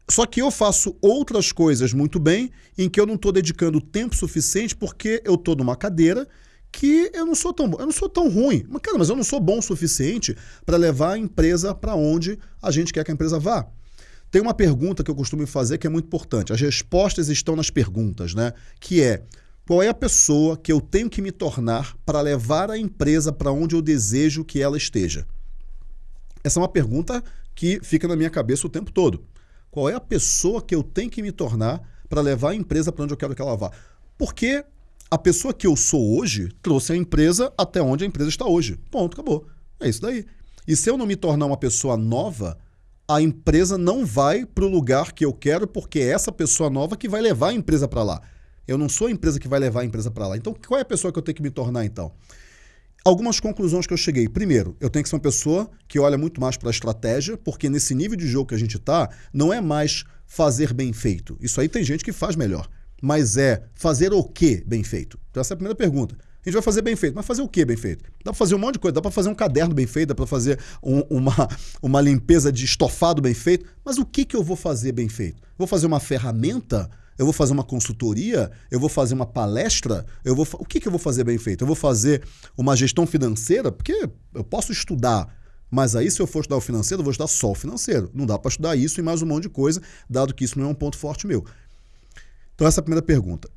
Só que eu faço outras coisas muito bem em que eu não estou dedicando tempo suficiente porque eu estou numa cadeira que eu não sou tão eu não sou tão ruim. Mas, cara, mas eu não sou bom o suficiente para levar a empresa para onde a gente quer que a empresa vá. Tem uma pergunta que eu costumo fazer que é muito importante. As respostas estão nas perguntas, né? Que é qual é a pessoa que eu tenho que me tornar para levar a empresa para onde eu desejo que ela esteja? Essa é uma pergunta que fica na minha cabeça o tempo todo. Qual é a pessoa que eu tenho que me tornar para levar a empresa para onde eu quero que ela vá? Porque a pessoa que eu sou hoje trouxe a empresa até onde a empresa está hoje. Ponto, acabou. É isso daí. E se eu não me tornar uma pessoa nova, a empresa não vai para o lugar que eu quero, porque é essa pessoa nova que vai levar a empresa para lá. Eu não sou a empresa que vai levar a empresa para lá. Então, qual é a pessoa que eu tenho que me tornar então? Algumas conclusões que eu cheguei. Primeiro, eu tenho que ser uma pessoa que olha muito mais para a estratégia, porque nesse nível de jogo que a gente está, não é mais fazer bem feito. Isso aí tem gente que faz melhor. Mas é fazer o que bem feito? Então, essa é a primeira pergunta. A gente vai fazer bem feito, mas fazer o que bem feito? Dá para fazer um monte de coisa, dá para fazer um caderno bem feito, dá para fazer um- uma, uma limpeza de estofado bem feito, mas o que, que eu vou fazer bem feito? Vou fazer uma ferramenta? Eu vou fazer uma consultoria? Eu vou fazer uma palestra? Eu vou o que, que eu vou fazer bem feito? Eu vou fazer uma gestão financeira? Porque eu posso estudar, mas aí se eu for estudar o financeiro, eu vou estudar só o financeiro. Não dá para estudar isso e mais um monte de coisa, dado que isso não é um ponto forte meu. Então essa é a primeira pergunta.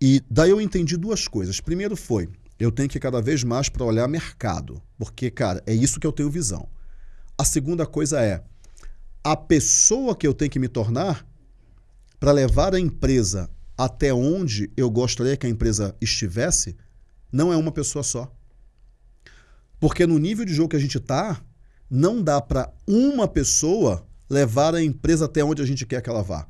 E daí eu entendi duas coisas. Primeiro foi, eu tenho que ir cada vez mais para olhar mercado, porque, cara, é isso que eu tenho visão. A segunda coisa é, a pessoa que eu tenho que me tornar para levar a empresa até onde eu gostaria que a empresa estivesse, não é uma pessoa só. Porque no nível de jogo que a gente está, não dá para uma pessoa levar a empresa até onde a gente quer que ela vá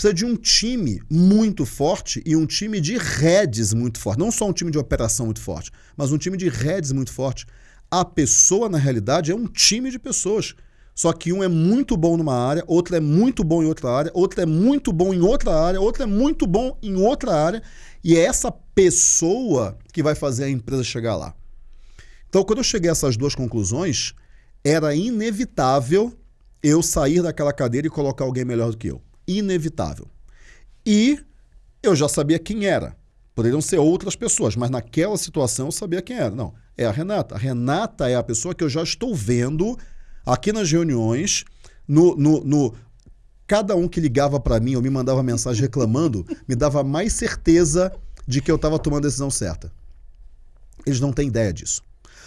precisa de um time muito forte e um time de redes muito forte. Não só um time de operação muito forte, mas um time de redes muito forte. A pessoa, na realidade, é um time de pessoas. Só que um é muito bom numa área, outro é muito bom em outra área, outro é muito bom em outra área, outro é muito bom em outra área. E é essa pessoa que vai fazer a empresa chegar lá. Então, quando eu cheguei a essas duas conclusões, era inevitável eu sair daquela cadeira e colocar alguém melhor do que eu inevitável. E eu já sabia quem era. Poderiam ser outras pessoas, mas naquela situação eu sabia quem era. Não, é a Renata. A Renata é a pessoa que eu já estou vendo aqui nas reuniões, no, no, no cada um que ligava para mim ou me mandava mensagem reclamando, me dava mais certeza de que eu estava tomando a decisão certa. Eles não têm ideia disso.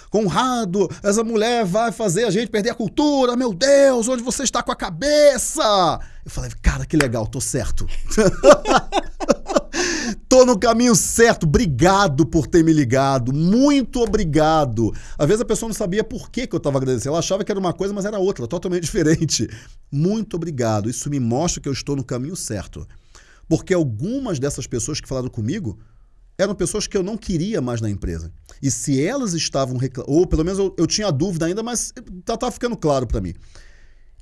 Conrado, essa mulher vai fazer a gente perder a cultura, meu Deus, onde você está com a cabeça? Eu falei, cara, que legal, tô certo. tô no caminho certo, obrigado por ter me ligado, muito obrigado. Às vezes a pessoa não sabia por que, que eu estava agradecendo, ela achava que era uma coisa, mas era outra, totalmente diferente. Muito obrigado, isso me mostra que eu estou no caminho certo. Porque algumas dessas pessoas que falaram comigo eram pessoas que eu não queria mais na empresa. E se elas estavam reclamando, ou pelo menos eu, eu tinha dúvida ainda, mas tá, tá ficando claro para mim.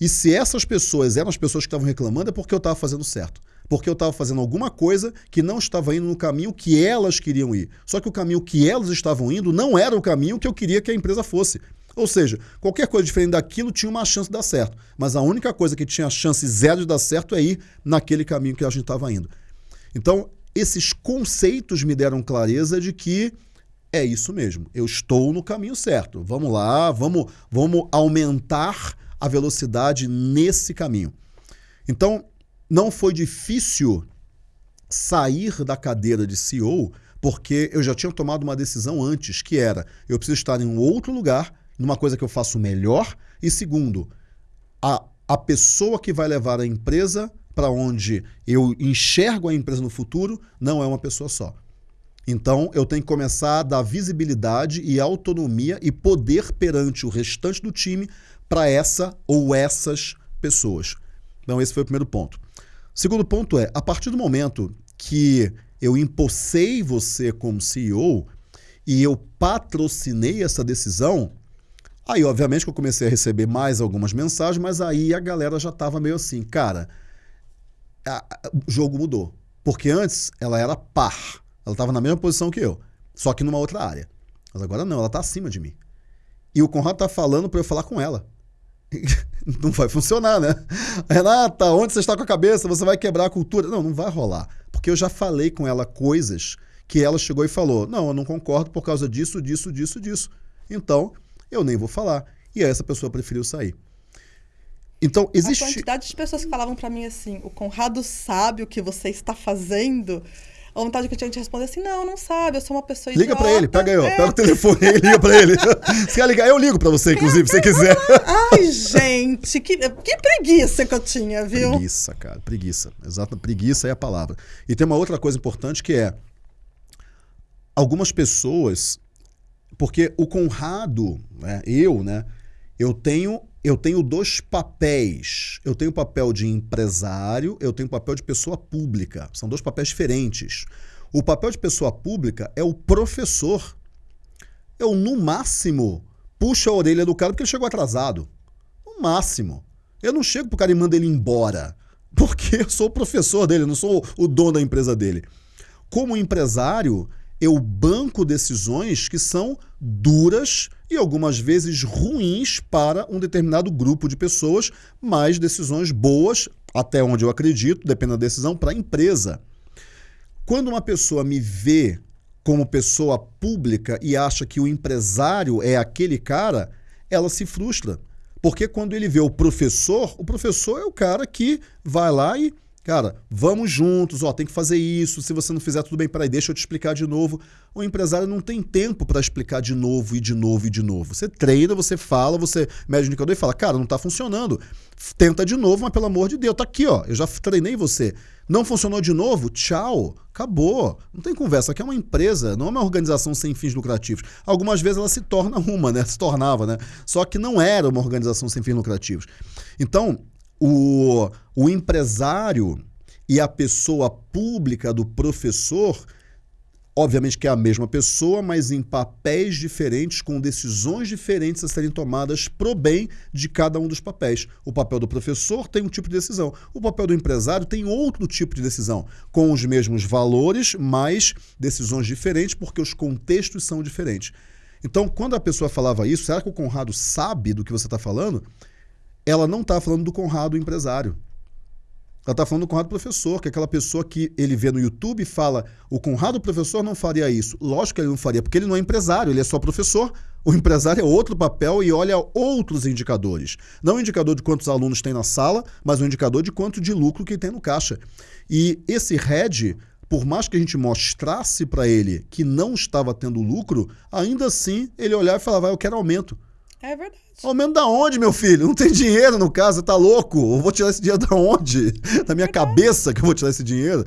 E se essas pessoas eram as pessoas que estavam reclamando, é porque eu estava fazendo certo. Porque eu estava fazendo alguma coisa que não estava indo no caminho que elas queriam ir. Só que o caminho que elas estavam indo não era o caminho que eu queria que a empresa fosse. Ou seja, qualquer coisa diferente daquilo tinha uma chance de dar certo. Mas a única coisa que tinha chance zero de dar certo é ir naquele caminho que a gente estava indo. Então, esses conceitos me deram clareza de que é isso mesmo, eu estou no caminho certo. Vamos lá, vamos, vamos aumentar a velocidade nesse caminho. Então, não foi difícil sair da cadeira de CEO, porque eu já tinha tomado uma decisão antes, que era eu preciso estar em um outro lugar, numa coisa que eu faço melhor, e segundo, a, a pessoa que vai levar a empresa para onde eu enxergo a empresa no futuro não é uma pessoa só. Então, eu tenho que começar a dar visibilidade e autonomia e poder perante o restante do time para essa ou essas pessoas. Então, esse foi o primeiro ponto. Segundo ponto é, a partir do momento que eu impulsei você como CEO e eu patrocinei essa decisão, aí, obviamente, que eu comecei a receber mais algumas mensagens, mas aí a galera já estava meio assim, cara, a, a, o jogo mudou. Porque antes ela era par. Ela estava na mesma posição que eu, só que numa outra área. Mas agora não, ela está acima de mim. E o Conrado está falando para eu falar com ela. não vai funcionar, né? Renata, onde você está com a cabeça? Você vai quebrar a cultura. Não, não vai rolar. Porque eu já falei com ela coisas que ela chegou e falou: não, eu não concordo por causa disso, disso, disso, disso. Então, eu nem vou falar. E aí essa pessoa preferiu sair. Então, existe. A quantidade de pessoas que falavam para mim assim: o Conrado sabe o que você está fazendo. A vontade que eu tinha de responder assim: não, não sabe, eu sou uma pessoa Liga para ele, pega aí, ó, é. pega o telefone e liga para ele. Se quer ligar, eu ligo para você, inclusive, se você quiser. Ai, gente, que, que preguiça que eu tinha, viu? Preguiça, cara, preguiça. Exato, preguiça é a palavra. E tem uma outra coisa importante que é: algumas pessoas. Porque o Conrado, né, eu, né, eu tenho eu tenho dois papéis. Eu tenho o papel de empresário, eu tenho o papel de pessoa pública. São dois papéis diferentes. O papel de pessoa pública é o professor. Eu, no máximo, puxo a orelha do cara porque ele chegou atrasado. No máximo. Eu não chego pro cara e mando ele embora. Porque eu sou o professor dele, não sou o dono da empresa dele. Como empresário, eu banco decisões que são duras e algumas vezes ruins para um determinado grupo de pessoas, mas decisões boas, até onde eu acredito, depende da decisão, para a empresa. Quando uma pessoa me vê como pessoa pública e acha que o empresário é aquele cara, ela se frustra. Porque quando ele vê o professor, o professor é o cara que vai lá e Cara, vamos juntos, ó, tem que fazer isso. Se você não fizer tudo bem, peraí, deixa eu te explicar de novo. O empresário não tem tempo para explicar de novo e de novo e de novo. Você treina, você fala, você mede o indicador e fala, cara, não está funcionando. Tenta de novo, mas pelo amor de Deus, tá aqui, ó. Eu já treinei você. Não funcionou de novo? Tchau. Acabou. Não tem conversa. Aqui é uma empresa, não é uma organização sem fins lucrativos. Algumas vezes ela se torna uma, né? Se tornava, né? Só que não era uma organização sem fins lucrativos. Então, o, o empresário e a pessoa pública do professor, obviamente que é a mesma pessoa, mas em papéis diferentes, com decisões diferentes a serem tomadas pro bem de cada um dos papéis. O papel do professor tem um tipo de decisão, o papel do empresário tem outro tipo de decisão, com os mesmos valores, mas decisões diferentes, porque os contextos são diferentes. Então, quando a pessoa falava isso, será que o Conrado sabe do que você está falando? Ela não está falando do Conrado, empresário. Ela está falando do Conrado Professor, que é aquela pessoa que ele vê no YouTube e fala: o Conrado Professor não faria isso. Lógico que ele não faria, porque ele não é empresário, ele é só professor. O empresário é outro papel e olha outros indicadores. Não o indicador de quantos alunos tem na sala, mas o indicador de quanto de lucro que tem no caixa. E esse head, por mais que a gente mostrasse para ele que não estava tendo lucro, ainda assim ele olhava e falava: eu quero aumento. É verdade. Aumento da onde, meu filho? Não tem dinheiro no caso, tá louco? Eu vou tirar esse dinheiro da onde? Da minha cabeça que eu vou tirar esse dinheiro.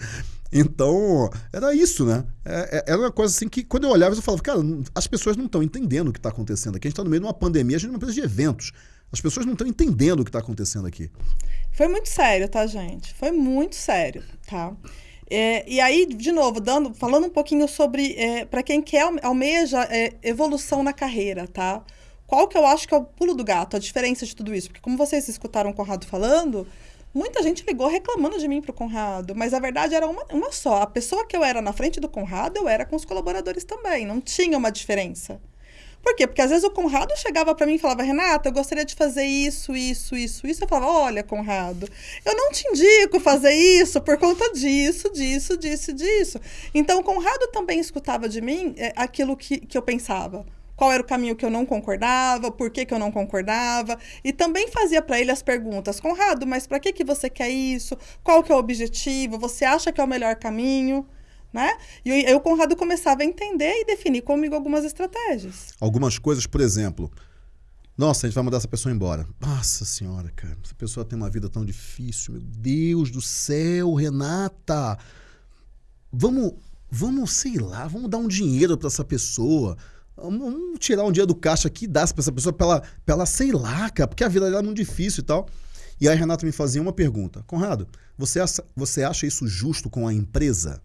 Então, era isso, né? É, é, era uma coisa assim que, quando eu olhava, eu falava, cara, as pessoas não estão entendendo o que está acontecendo aqui. A gente está no meio de uma pandemia, a gente é uma empresa de eventos. As pessoas não estão entendendo o que está acontecendo aqui. Foi muito sério, tá, gente? Foi muito sério, tá? É, e aí, de novo, dando, falando um pouquinho sobre, é, para quem quer almeja é, evolução na carreira, tá? Qual que eu acho que é o pulo do gato, a diferença de tudo isso? Porque como vocês escutaram o Conrado falando, muita gente ligou reclamando de mim pro Conrado, mas a verdade era uma, uma só. A pessoa que eu era na frente do Conrado, eu era com os colaboradores também, não tinha uma diferença. Por quê? Porque às vezes o Conrado chegava para mim e falava, Renata, eu gostaria de fazer isso, isso, isso, isso. Eu falava, olha, Conrado, eu não te indico fazer isso por conta disso, disso, disso, disso. Então o Conrado também escutava de mim é, aquilo que, que eu pensava qual era o caminho que eu não concordava, por que, que eu não concordava, e também fazia para ele as perguntas, Conrado, mas para que, que você quer isso? Qual que é o objetivo? Você acha que é o melhor caminho? Né? E aí o Conrado começava a entender e definir comigo algumas estratégias. Algumas coisas, por exemplo, nossa, a gente vai mandar essa pessoa embora. Nossa senhora, cara, essa pessoa tem uma vida tão difícil, meu Deus do céu, Renata. Vamos, vamos, sei lá, vamos dar um dinheiro para essa pessoa. Vamos tirar um dia do caixa aqui e dar pra essa pessoa pra ela, pra ela, sei lá, cara, porque a vida dela é muito difícil e tal. E aí a Renata me fazia uma pergunta. Conrado, você acha, você acha isso justo com a empresa?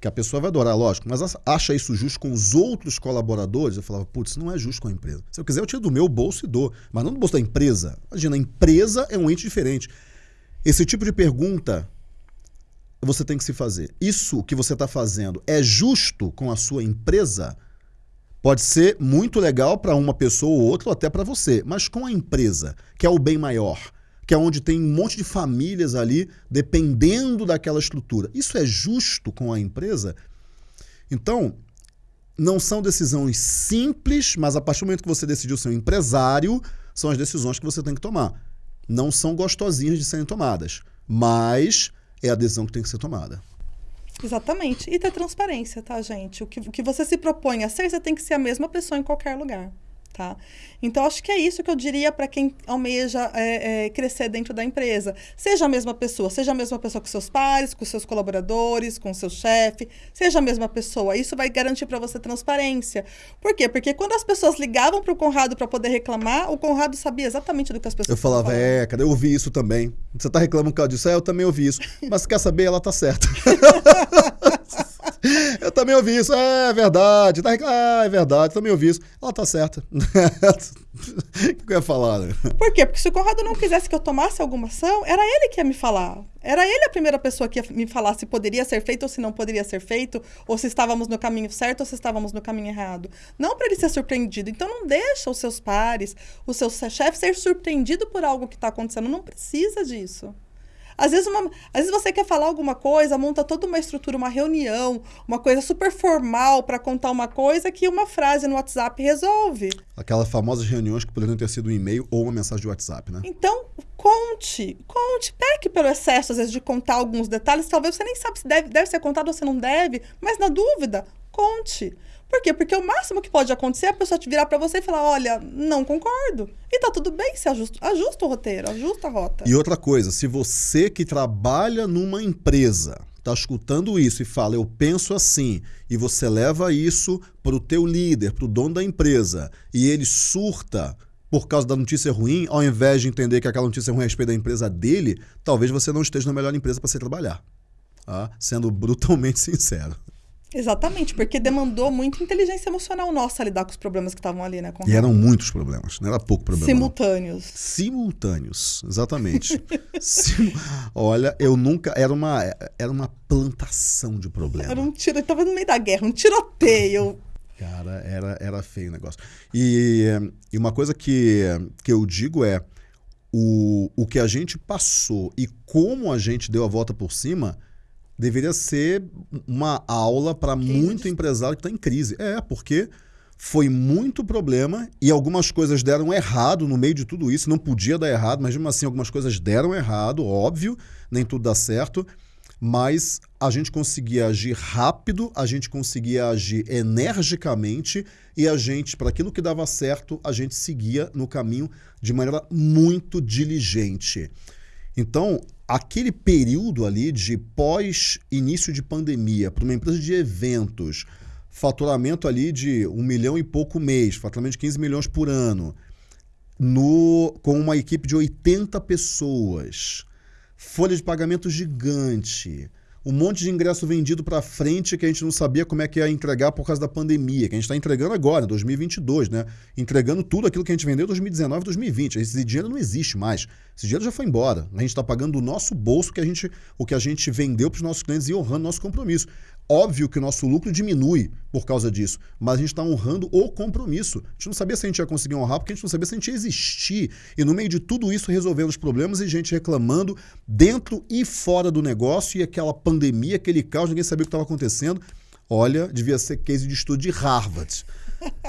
Que a pessoa vai adorar, lógico, mas acha isso justo com os outros colaboradores? Eu falava, putz, não é justo com a empresa. Se eu quiser, eu tiro do meu bolso e dou, mas não do bolso da empresa. Imagina, a empresa é um ente diferente. Esse tipo de pergunta você tem que se fazer. Isso que você está fazendo é justo com a sua empresa? Pode ser muito legal para uma pessoa ou outra, ou até para você, mas com a empresa, que é o bem maior, que é onde tem um monte de famílias ali dependendo daquela estrutura. Isso é justo com a empresa? Então, não são decisões simples, mas a partir do momento que você decidiu ser um empresário, são as decisões que você tem que tomar. Não são gostosinhas de serem tomadas, mas é a decisão que tem que ser tomada. Exatamente. E ter transparência, tá, gente? O que, o que você se propõe a ser, você tem que ser a mesma pessoa em qualquer lugar. Tá? Então, acho que é isso que eu diria para quem almeja é, é, crescer dentro da empresa. Seja a mesma pessoa, seja a mesma pessoa com seus pares, com seus colaboradores, com seu chefe, seja a mesma pessoa. Isso vai garantir para você transparência. Por quê? Porque quando as pessoas ligavam para o Conrado para poder reclamar, o Conrado sabia exatamente do que as pessoas Eu falava, é, cara, eu ouvi isso também. Você está reclamando por causa disso? É, eu também ouvi isso. Mas quer saber? Ela tá certa. eu também ouvi isso. É, verdade. Tá, ah, é verdade. Também ouvi isso. Ela tá certa. o que eu ia falar? Né? Por quê? Porque se o Conrado não quisesse que eu tomasse alguma ação, era ele que ia me falar. Era ele a primeira pessoa que ia me falar se poderia ser feito ou se não poderia ser feito, ou se estávamos no caminho certo ou se estávamos no caminho errado. Não para ele ser surpreendido. Então não deixa os seus pares, o seu chefe ser surpreendido por algo que está acontecendo. Não precisa disso. Às vezes, uma, às vezes você quer falar alguma coisa, monta toda uma estrutura, uma reunião, uma coisa super formal para contar uma coisa que uma frase no WhatsApp resolve. Aquelas famosas reuniões que poderiam ter sido um e-mail ou uma mensagem de WhatsApp, né? Então, conte, conte, peque pelo excesso, às vezes, de contar alguns detalhes. Talvez você nem sabe se deve, deve ser contado ou se não deve, mas na dúvida, conte. Por quê? Porque o máximo que pode acontecer é a pessoa te virar para você e falar: olha, não concordo. E tá tudo bem se ajusta, ajusta o roteiro, ajusta a rota. E outra coisa, se você que trabalha numa empresa está escutando isso e fala, eu penso assim, e você leva isso para o teu líder, para o dono da empresa, e ele surta por causa da notícia ruim, ao invés de entender que aquela notícia ruim é a respeito da empresa dele, talvez você não esteja na melhor empresa para se trabalhar. Tá? Sendo brutalmente sincero. Exatamente, porque demandou muita inteligência emocional nossa lidar com os problemas que estavam ali, né? e eram muitos problemas, não era pouco problema. Simultâneos. Não. Simultâneos, exatamente. Sim, olha, eu nunca. Era uma, era uma plantação de problemas. Era um tiro, estava no meio da guerra, um tiroteio. Cara, era, era feio o negócio. E, e uma coisa que, que eu digo é: o, o que a gente passou e como a gente deu a volta por cima deveria ser uma aula para muito empresário que está em crise. É, porque foi muito problema e algumas coisas deram errado no meio de tudo isso. Não podia dar errado, mas mesmo assim algumas coisas deram errado, óbvio, nem tudo dá certo. Mas a gente conseguia agir rápido, a gente conseguia agir energicamente e a gente, para aquilo que dava certo, a gente seguia no caminho de maneira muito diligente. Então, aquele período ali de pós-início de pandemia, para uma empresa de eventos, faturamento ali de um milhão e pouco mês, faturamento de 15 milhões por ano, no, com uma equipe de 80 pessoas, folha de pagamento gigante, um monte de ingresso vendido para frente que a gente não sabia como é que ia entregar por causa da pandemia, que a gente está entregando agora, em 2022, né? Entregando tudo aquilo que a gente vendeu em 2019 2020. Esse dinheiro não existe mais. Esse dinheiro já foi embora. A gente está pagando do nosso bolso que a gente, o que a gente vendeu para os nossos clientes e honrando nosso compromisso. Óbvio que o nosso lucro diminui por causa disso, mas a gente está honrando o compromisso. A gente não sabia se a gente ia conseguir honrar, porque a gente não sabia se a gente ia existir. E no meio de tudo isso, resolvendo os problemas e gente reclamando dentro e fora do negócio, e aquela pandemia, aquele caos, ninguém sabia o que estava acontecendo. Olha, devia ser case de estudo de Harvard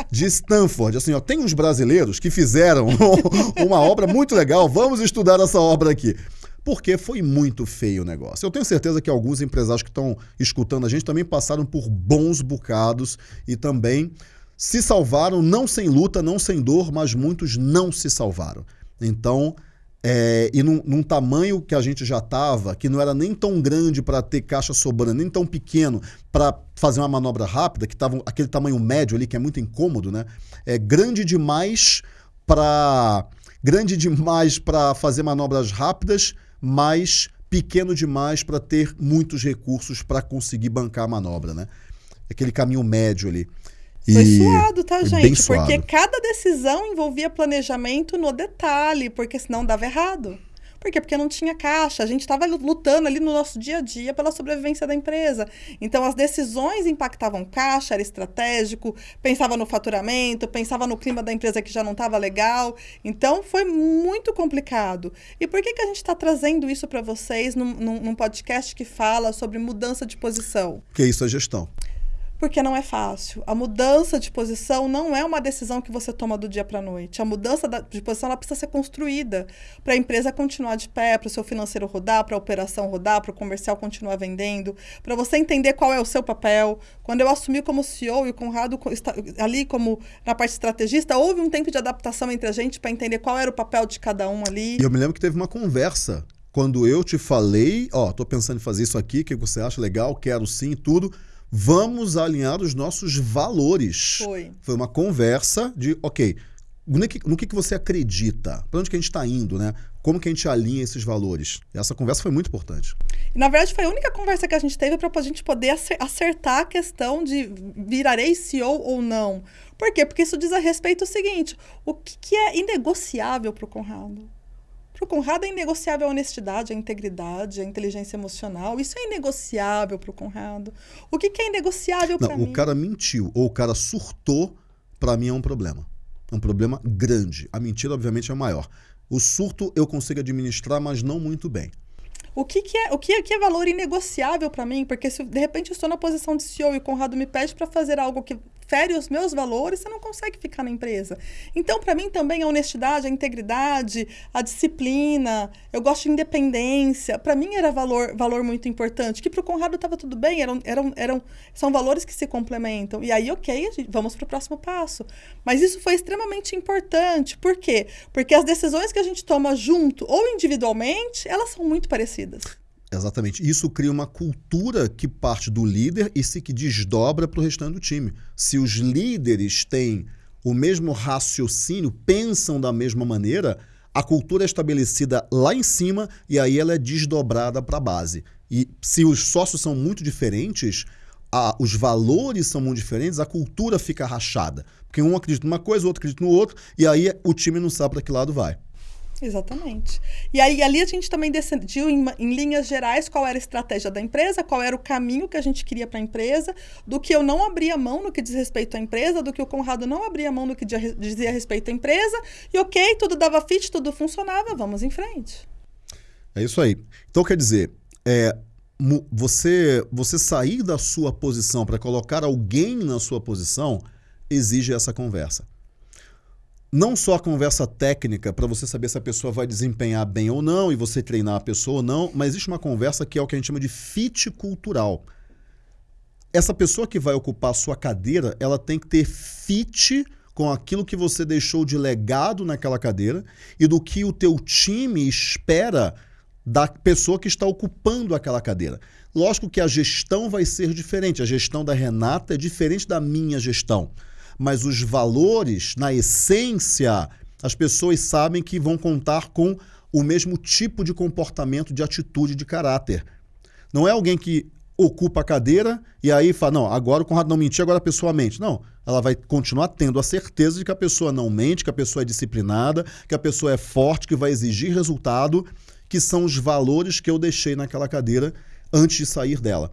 de Stanford. Assim, ó, tem uns brasileiros que fizeram uma obra muito legal, vamos estudar essa obra aqui porque foi muito feio o negócio. Eu tenho certeza que alguns empresários que estão escutando a gente também passaram por bons bocados e também se salvaram, não sem luta, não sem dor, mas muitos não se salvaram. Então, é, e num, num, tamanho que a gente já estava, que não era nem tão grande para ter caixa sobrando, nem tão pequeno para fazer uma manobra rápida, que estava aquele tamanho médio ali, que é muito incômodo, né? É grande demais para grande demais para fazer manobras rápidas, mas pequeno demais para ter muitos recursos para conseguir bancar a manobra, né? Aquele caminho médio ali. Foi e suado, tá, gente? Porque cada decisão envolvia planejamento no detalhe, porque senão dava errado. Por quê? Porque não tinha caixa. A gente estava lutando ali no nosso dia a dia pela sobrevivência da empresa. Então, as decisões impactavam caixa, era estratégico, pensava no faturamento, pensava no clima da empresa que já não estava legal. Então, foi muito complicado. E por que, que a gente está trazendo isso para vocês num, num, num podcast que fala sobre mudança de posição? Porque isso é gestão porque não é fácil. A mudança de posição não é uma decisão que você toma do dia para a noite. A mudança de posição ela precisa ser construída para a empresa continuar de pé, para o seu financeiro rodar, para a operação rodar, para o comercial continuar vendendo, para você entender qual é o seu papel. Quando eu assumi como CEO e o Conrado ali como na parte estrategista, houve um tempo de adaptação entre a gente para entender qual era o papel de cada um ali. E eu me lembro que teve uma conversa quando eu te falei, ó, oh, tô pensando em fazer isso aqui, o que você acha legal, quero sim, tudo vamos alinhar os nossos valores. Foi. Foi uma conversa de, ok, no que, no que, que você acredita? Para onde que a gente está indo, né? Como que a gente alinha esses valores? Essa conversa foi muito importante. E, na verdade, foi a única conversa que a gente teve para a gente poder acertar a questão de virarei CEO ou não. Por quê? Porque isso diz a respeito do seguinte: o que, que é inegociável para o Conrado? Para o Conrado é inegociável a honestidade, a integridade, a inteligência emocional. Isso é inegociável para o Conrado. O que, que é inegociável para mim? O cara mentiu ou o cara surtou, para mim é um problema. É um problema grande. A mentira, obviamente, é maior. O surto eu consigo administrar, mas não muito bem. O que, que, é, o que, é, que é valor inegociável para mim? Porque se de repente eu estou na posição de CEO e o Conrado me pede para fazer algo que fere os meus valores, você não consegue ficar na empresa. Então, para mim também a honestidade, a integridade, a disciplina, eu gosto de independência. Para mim era valor, valor muito importante. Que para o Conrado estava tudo bem, eram, eram, eram, são valores que se complementam. E aí, ok, vamos para o próximo passo. Mas isso foi extremamente importante. Por quê? Porque as decisões que a gente toma junto ou individualmente, elas são muito parecidas. Exatamente. Isso cria uma cultura que parte do líder e se que desdobra para o restante do time. Se os líderes têm o mesmo raciocínio, pensam da mesma maneira, a cultura é estabelecida lá em cima e aí ela é desdobrada para a base. E se os sócios são muito diferentes, a, os valores são muito diferentes, a cultura fica rachada. Porque um acredita numa coisa, o outro acredita no outro, e aí o time não sabe para que lado vai. Exatamente. E aí ali a gente também decidiu em, em, linhas gerais qual era a estratégia da empresa, qual era o caminho que a gente queria para a empresa, do que eu não abria mão no que diz respeito à empresa, do que o Conrado não abria mão no que dizia respeito à empresa. E ok, tudo dava fit, tudo funcionava, vamos em frente. É isso aí. Então quer dizer, é, você, você sair da sua posição para colocar alguém na sua posição exige essa conversa não só a conversa técnica para você saber se a pessoa vai desempenhar bem ou não e você treinar a pessoa ou não, mas existe uma conversa que é o que a gente chama de fit cultural. Essa pessoa que vai ocupar a sua cadeira, ela tem que ter fit com aquilo que você deixou de legado naquela cadeira e do que o teu time espera da pessoa que está ocupando aquela cadeira. Lógico que a gestão vai ser diferente. A gestão da Renata é diferente da minha gestão mas os valores, na essência, as pessoas sabem que vão contar com o mesmo tipo de comportamento, de atitude, de caráter. Não é alguém que ocupa a cadeira e aí fala, não, agora o Conrado não mentiu, agora a pessoa mente. Não, ela vai continuar tendo a certeza de que a pessoa não mente, que a pessoa é disciplinada, que a pessoa é forte, que vai exigir resultado, que são os valores que eu deixei naquela cadeira antes de sair dela.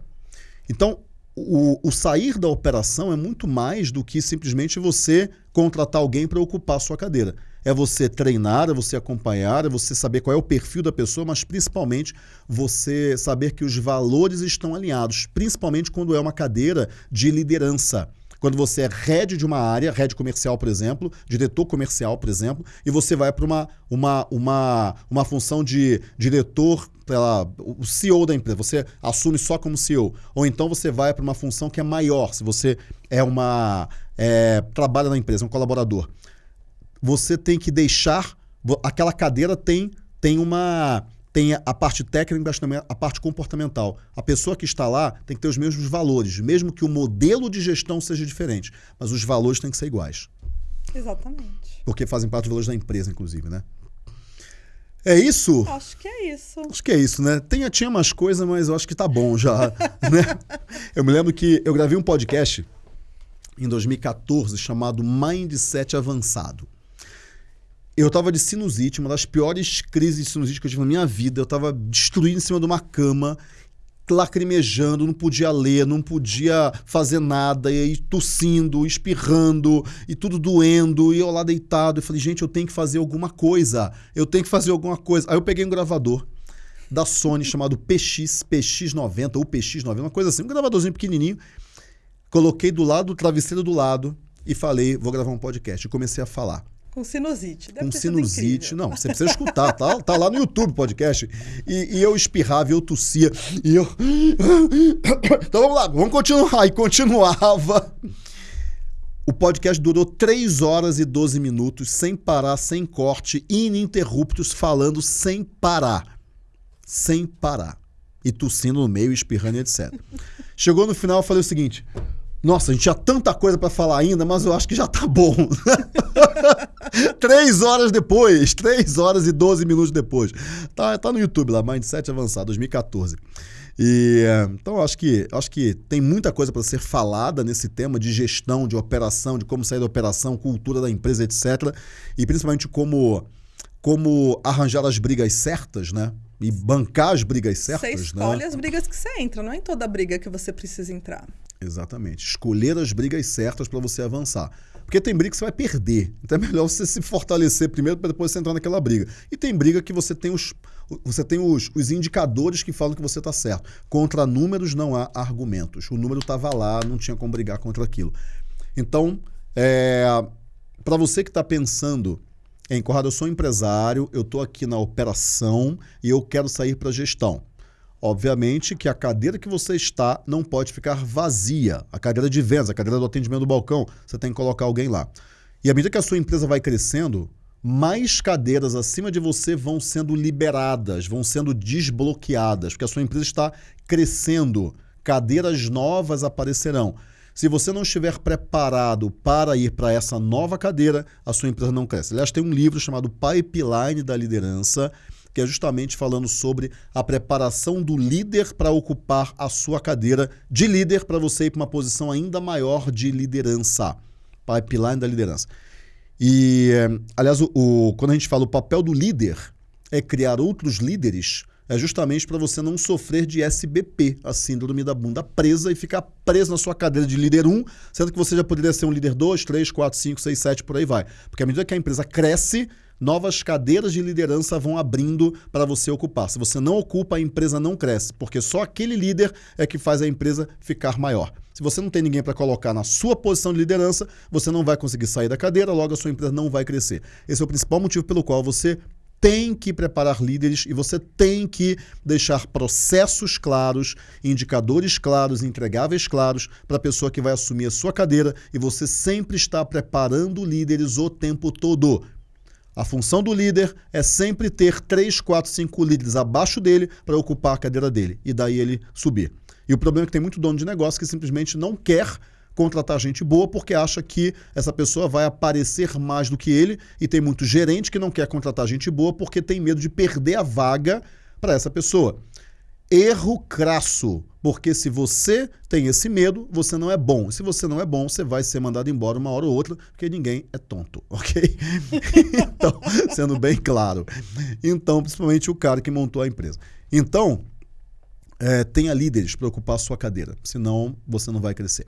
Então, o, o, sair da operação é muito mais do que simplesmente você contratar alguém para ocupar a sua cadeira. É você treinar, é você acompanhar, é você saber qual é o perfil da pessoa, mas principalmente você saber que os valores estão alinhados, principalmente quando é uma cadeira de liderança. Quando você é head de uma área, head comercial, por exemplo, diretor comercial, por exemplo, e você vai para uma, uma, uma, uma função de diretor, lá, o CEO da empresa, você assume só como CEO. Ou então você vai para uma função que é maior, se você é uma. É, trabalha na empresa, um colaborador. Você tem que deixar. Aquela cadeira tem, tem uma tem a parte técnica, mas também a parte comportamental. A pessoa que está lá tem que ter os mesmos valores, mesmo que o modelo de gestão seja diferente, mas os valores têm que ser iguais. Exatamente. Porque fazem parte dos valores da empresa, inclusive, né? É isso? Acho que é isso. Acho que é isso, né? Tem, tinha umas coisas, mas eu acho que tá bom já. né? Eu me lembro que eu gravei um podcast em 2014 chamado Mindset Avançado. Eu tava de sinusite, uma das piores crises de sinusite que eu tive na minha vida. Eu tava destruído em cima de uma cama, lacrimejando, não podia ler, não podia fazer nada, e aí tossindo, espirrando, e tudo doendo, e eu lá deitado. Eu falei, gente, eu tenho que fazer alguma coisa. Eu tenho que fazer alguma coisa. Aí eu peguei um gravador da Sony chamado PX, PX90 ou PX90, uma coisa assim, um gravadorzinho pequenininho. Coloquei do lado, do travesseiro do lado, e falei, vou gravar um podcast. E comecei a falar. Com sinusite. Deve com sinusite. Não, você precisa escutar, tá, tá lá no YouTube podcast. E, e, eu espirrava, eu tossia, e eu. Então vamos lá, vamos continuar. E continuava. O podcast durou 3 horas e 12 minutos, sem parar, sem corte, ininterruptos, falando sem parar. Sem parar. E tossindo no meio, espirrando, etc. Chegou no final, eu falei o seguinte: nossa, a gente tinha tanta coisa para falar ainda, mas eu acho que já tá bom. três horas depois, três horas e 12 minutos depois. Tá, tá no YouTube lá, Mindset Avançado, 2014. E, então, acho que, acho que tem muita coisa para ser falada nesse tema de gestão, de operação, de como sair da operação, cultura da empresa, etc. E principalmente como, como arranjar as brigas certas, né? E bancar as brigas certas. Você né? escolhe né? as brigas que você entra, não é em toda briga que você precisa entrar. Exatamente. Escolher as brigas certas para você avançar. Porque tem briga que você vai perder. Então é melhor você se fortalecer primeiro para depois você entrar naquela briga. E tem briga que você tem os, você tem os, os indicadores que falam que você está certo. Contra números não há argumentos. O número estava lá, não tinha como brigar contra aquilo. Então, é, para você que está pensando em, Corrado, eu sou empresário, eu estou aqui na operação e eu quero sair para a gestão. Obviamente que a cadeira que você está não pode ficar vazia. A cadeira de vendas, a cadeira do atendimento do balcão, você tem que colocar alguém lá. E à medida que a sua empresa vai crescendo, mais cadeiras acima de você vão sendo liberadas, vão sendo desbloqueadas, porque a sua empresa está crescendo. Cadeiras novas aparecerão. Se você não estiver preparado para ir para essa nova cadeira, a sua empresa não cresce. Aliás, tem um livro chamado Pipeline da Liderança que é justamente falando sobre a preparação do líder para ocupar a sua cadeira de líder para você ir para uma posição ainda maior de liderança. Pipeline da liderança. E, aliás, o, o, quando a gente fala o papel do líder é criar outros líderes, é justamente para você não sofrer de SBP, a síndrome da bunda presa, e ficar preso na sua cadeira de líder 1, sendo que você já poderia ser um líder 2, 3, 4, 5, 6, 7, por aí vai. Porque à medida que a empresa cresce, novas cadeiras de liderança vão abrindo para você ocupar. Se você não ocupa, a empresa não cresce, porque só aquele líder é que faz a empresa ficar maior. Se você não tem ninguém para colocar na sua posição de liderança, você não vai conseguir sair da cadeira, logo a sua empresa não vai crescer. Esse é o principal motivo pelo qual você tem que preparar líderes e você tem que deixar processos claros, indicadores claros, entregáveis claros para a pessoa que vai assumir a sua cadeira e você sempre está preparando líderes o tempo todo. A função do líder é sempre ter 3, 4, 5 líderes abaixo dele para ocupar a cadeira dele e daí ele subir. E o problema é que tem muito dono de negócio que simplesmente não quer contratar gente boa porque acha que essa pessoa vai aparecer mais do que ele e tem muito gerente que não quer contratar gente boa porque tem medo de perder a vaga para essa pessoa. Erro crasso, porque se você tem esse medo, você não é bom. Se você não é bom, você vai ser mandado embora uma hora ou outra, porque ninguém é tonto, ok? então, sendo bem claro. Então, principalmente o cara que montou a empresa. Então, é, tenha líderes para ocupar a sua cadeira, senão você não vai crescer.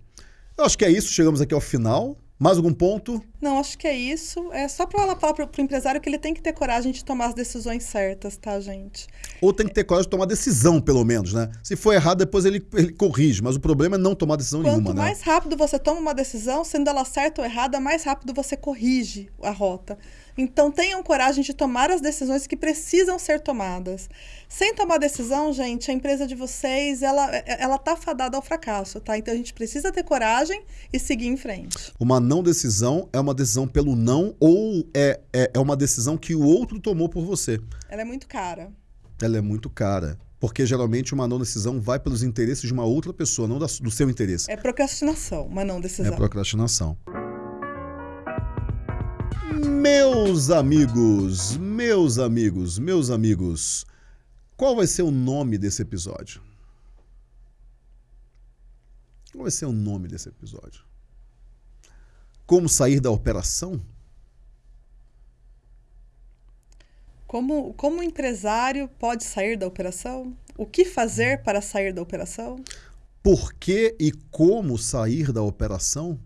Eu acho que é isso, chegamos aqui ao final. Mais algum ponto? Não, acho que é isso. É só para falar para o empresário que ele tem que ter coragem de tomar as decisões certas, tá, gente? Ou tem que ter coragem de tomar decisão, pelo menos, né? Se for errado, depois ele, ele corrige. Mas o problema é não tomar decisão Quanto nenhuma, né? Quanto mais rápido você toma uma decisão, sendo ela certa ou errada, mais rápido você corrige a rota. Então tenham coragem de tomar as decisões que precisam ser tomadas. Sem tomar decisão, gente, a empresa de vocês, ela, ela tá fadada ao fracasso, tá? Então a gente precisa ter coragem e seguir em frente. Uma não decisão é uma decisão pelo não ou é, é, é uma decisão que o outro tomou por você. Ela é muito cara. Ela é muito cara. Porque geralmente uma não decisão vai pelos interesses de uma outra pessoa, não da, do seu interesse. É procrastinação, uma não decisão. É procrastinação. Meus amigos, meus amigos, meus amigos, qual vai ser o nome desse episódio? Qual vai ser o nome desse episódio? Como sair da operação? Como, como o empresário pode sair da operação? O que fazer para sair da operação? Por que e como sair da operação?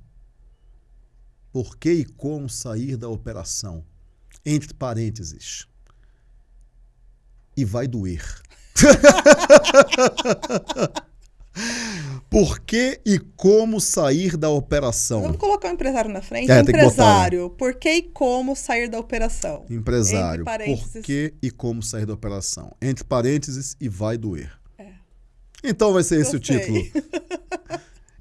Por que e como sair da operação. Entre parênteses. E vai doer. por que e como sair da operação? Vamos colocar o empresário na frente. É, empresário, botar, né? por que e como sair da operação? Empresário, por que e como sair da operação? Entre parênteses e vai doer. É. Então vai ser esse o título.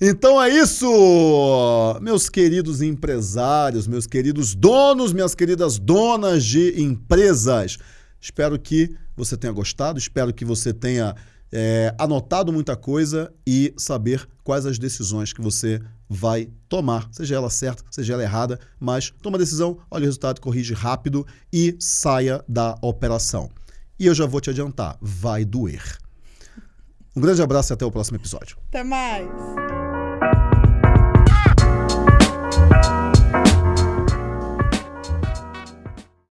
Então é isso, meus queridos empresários, meus queridos donos, minhas queridas donas de empresas. Espero que você tenha gostado, espero que você tenha é, anotado muita coisa e saber quais as decisões que você vai tomar, seja ela certa, seja ela errada, mas toma a decisão, olha o resultado, corrige rápido e saia da operação. E eu já vou te adiantar, vai doer. Um grande abraço e até o próximo episódio. Até mais.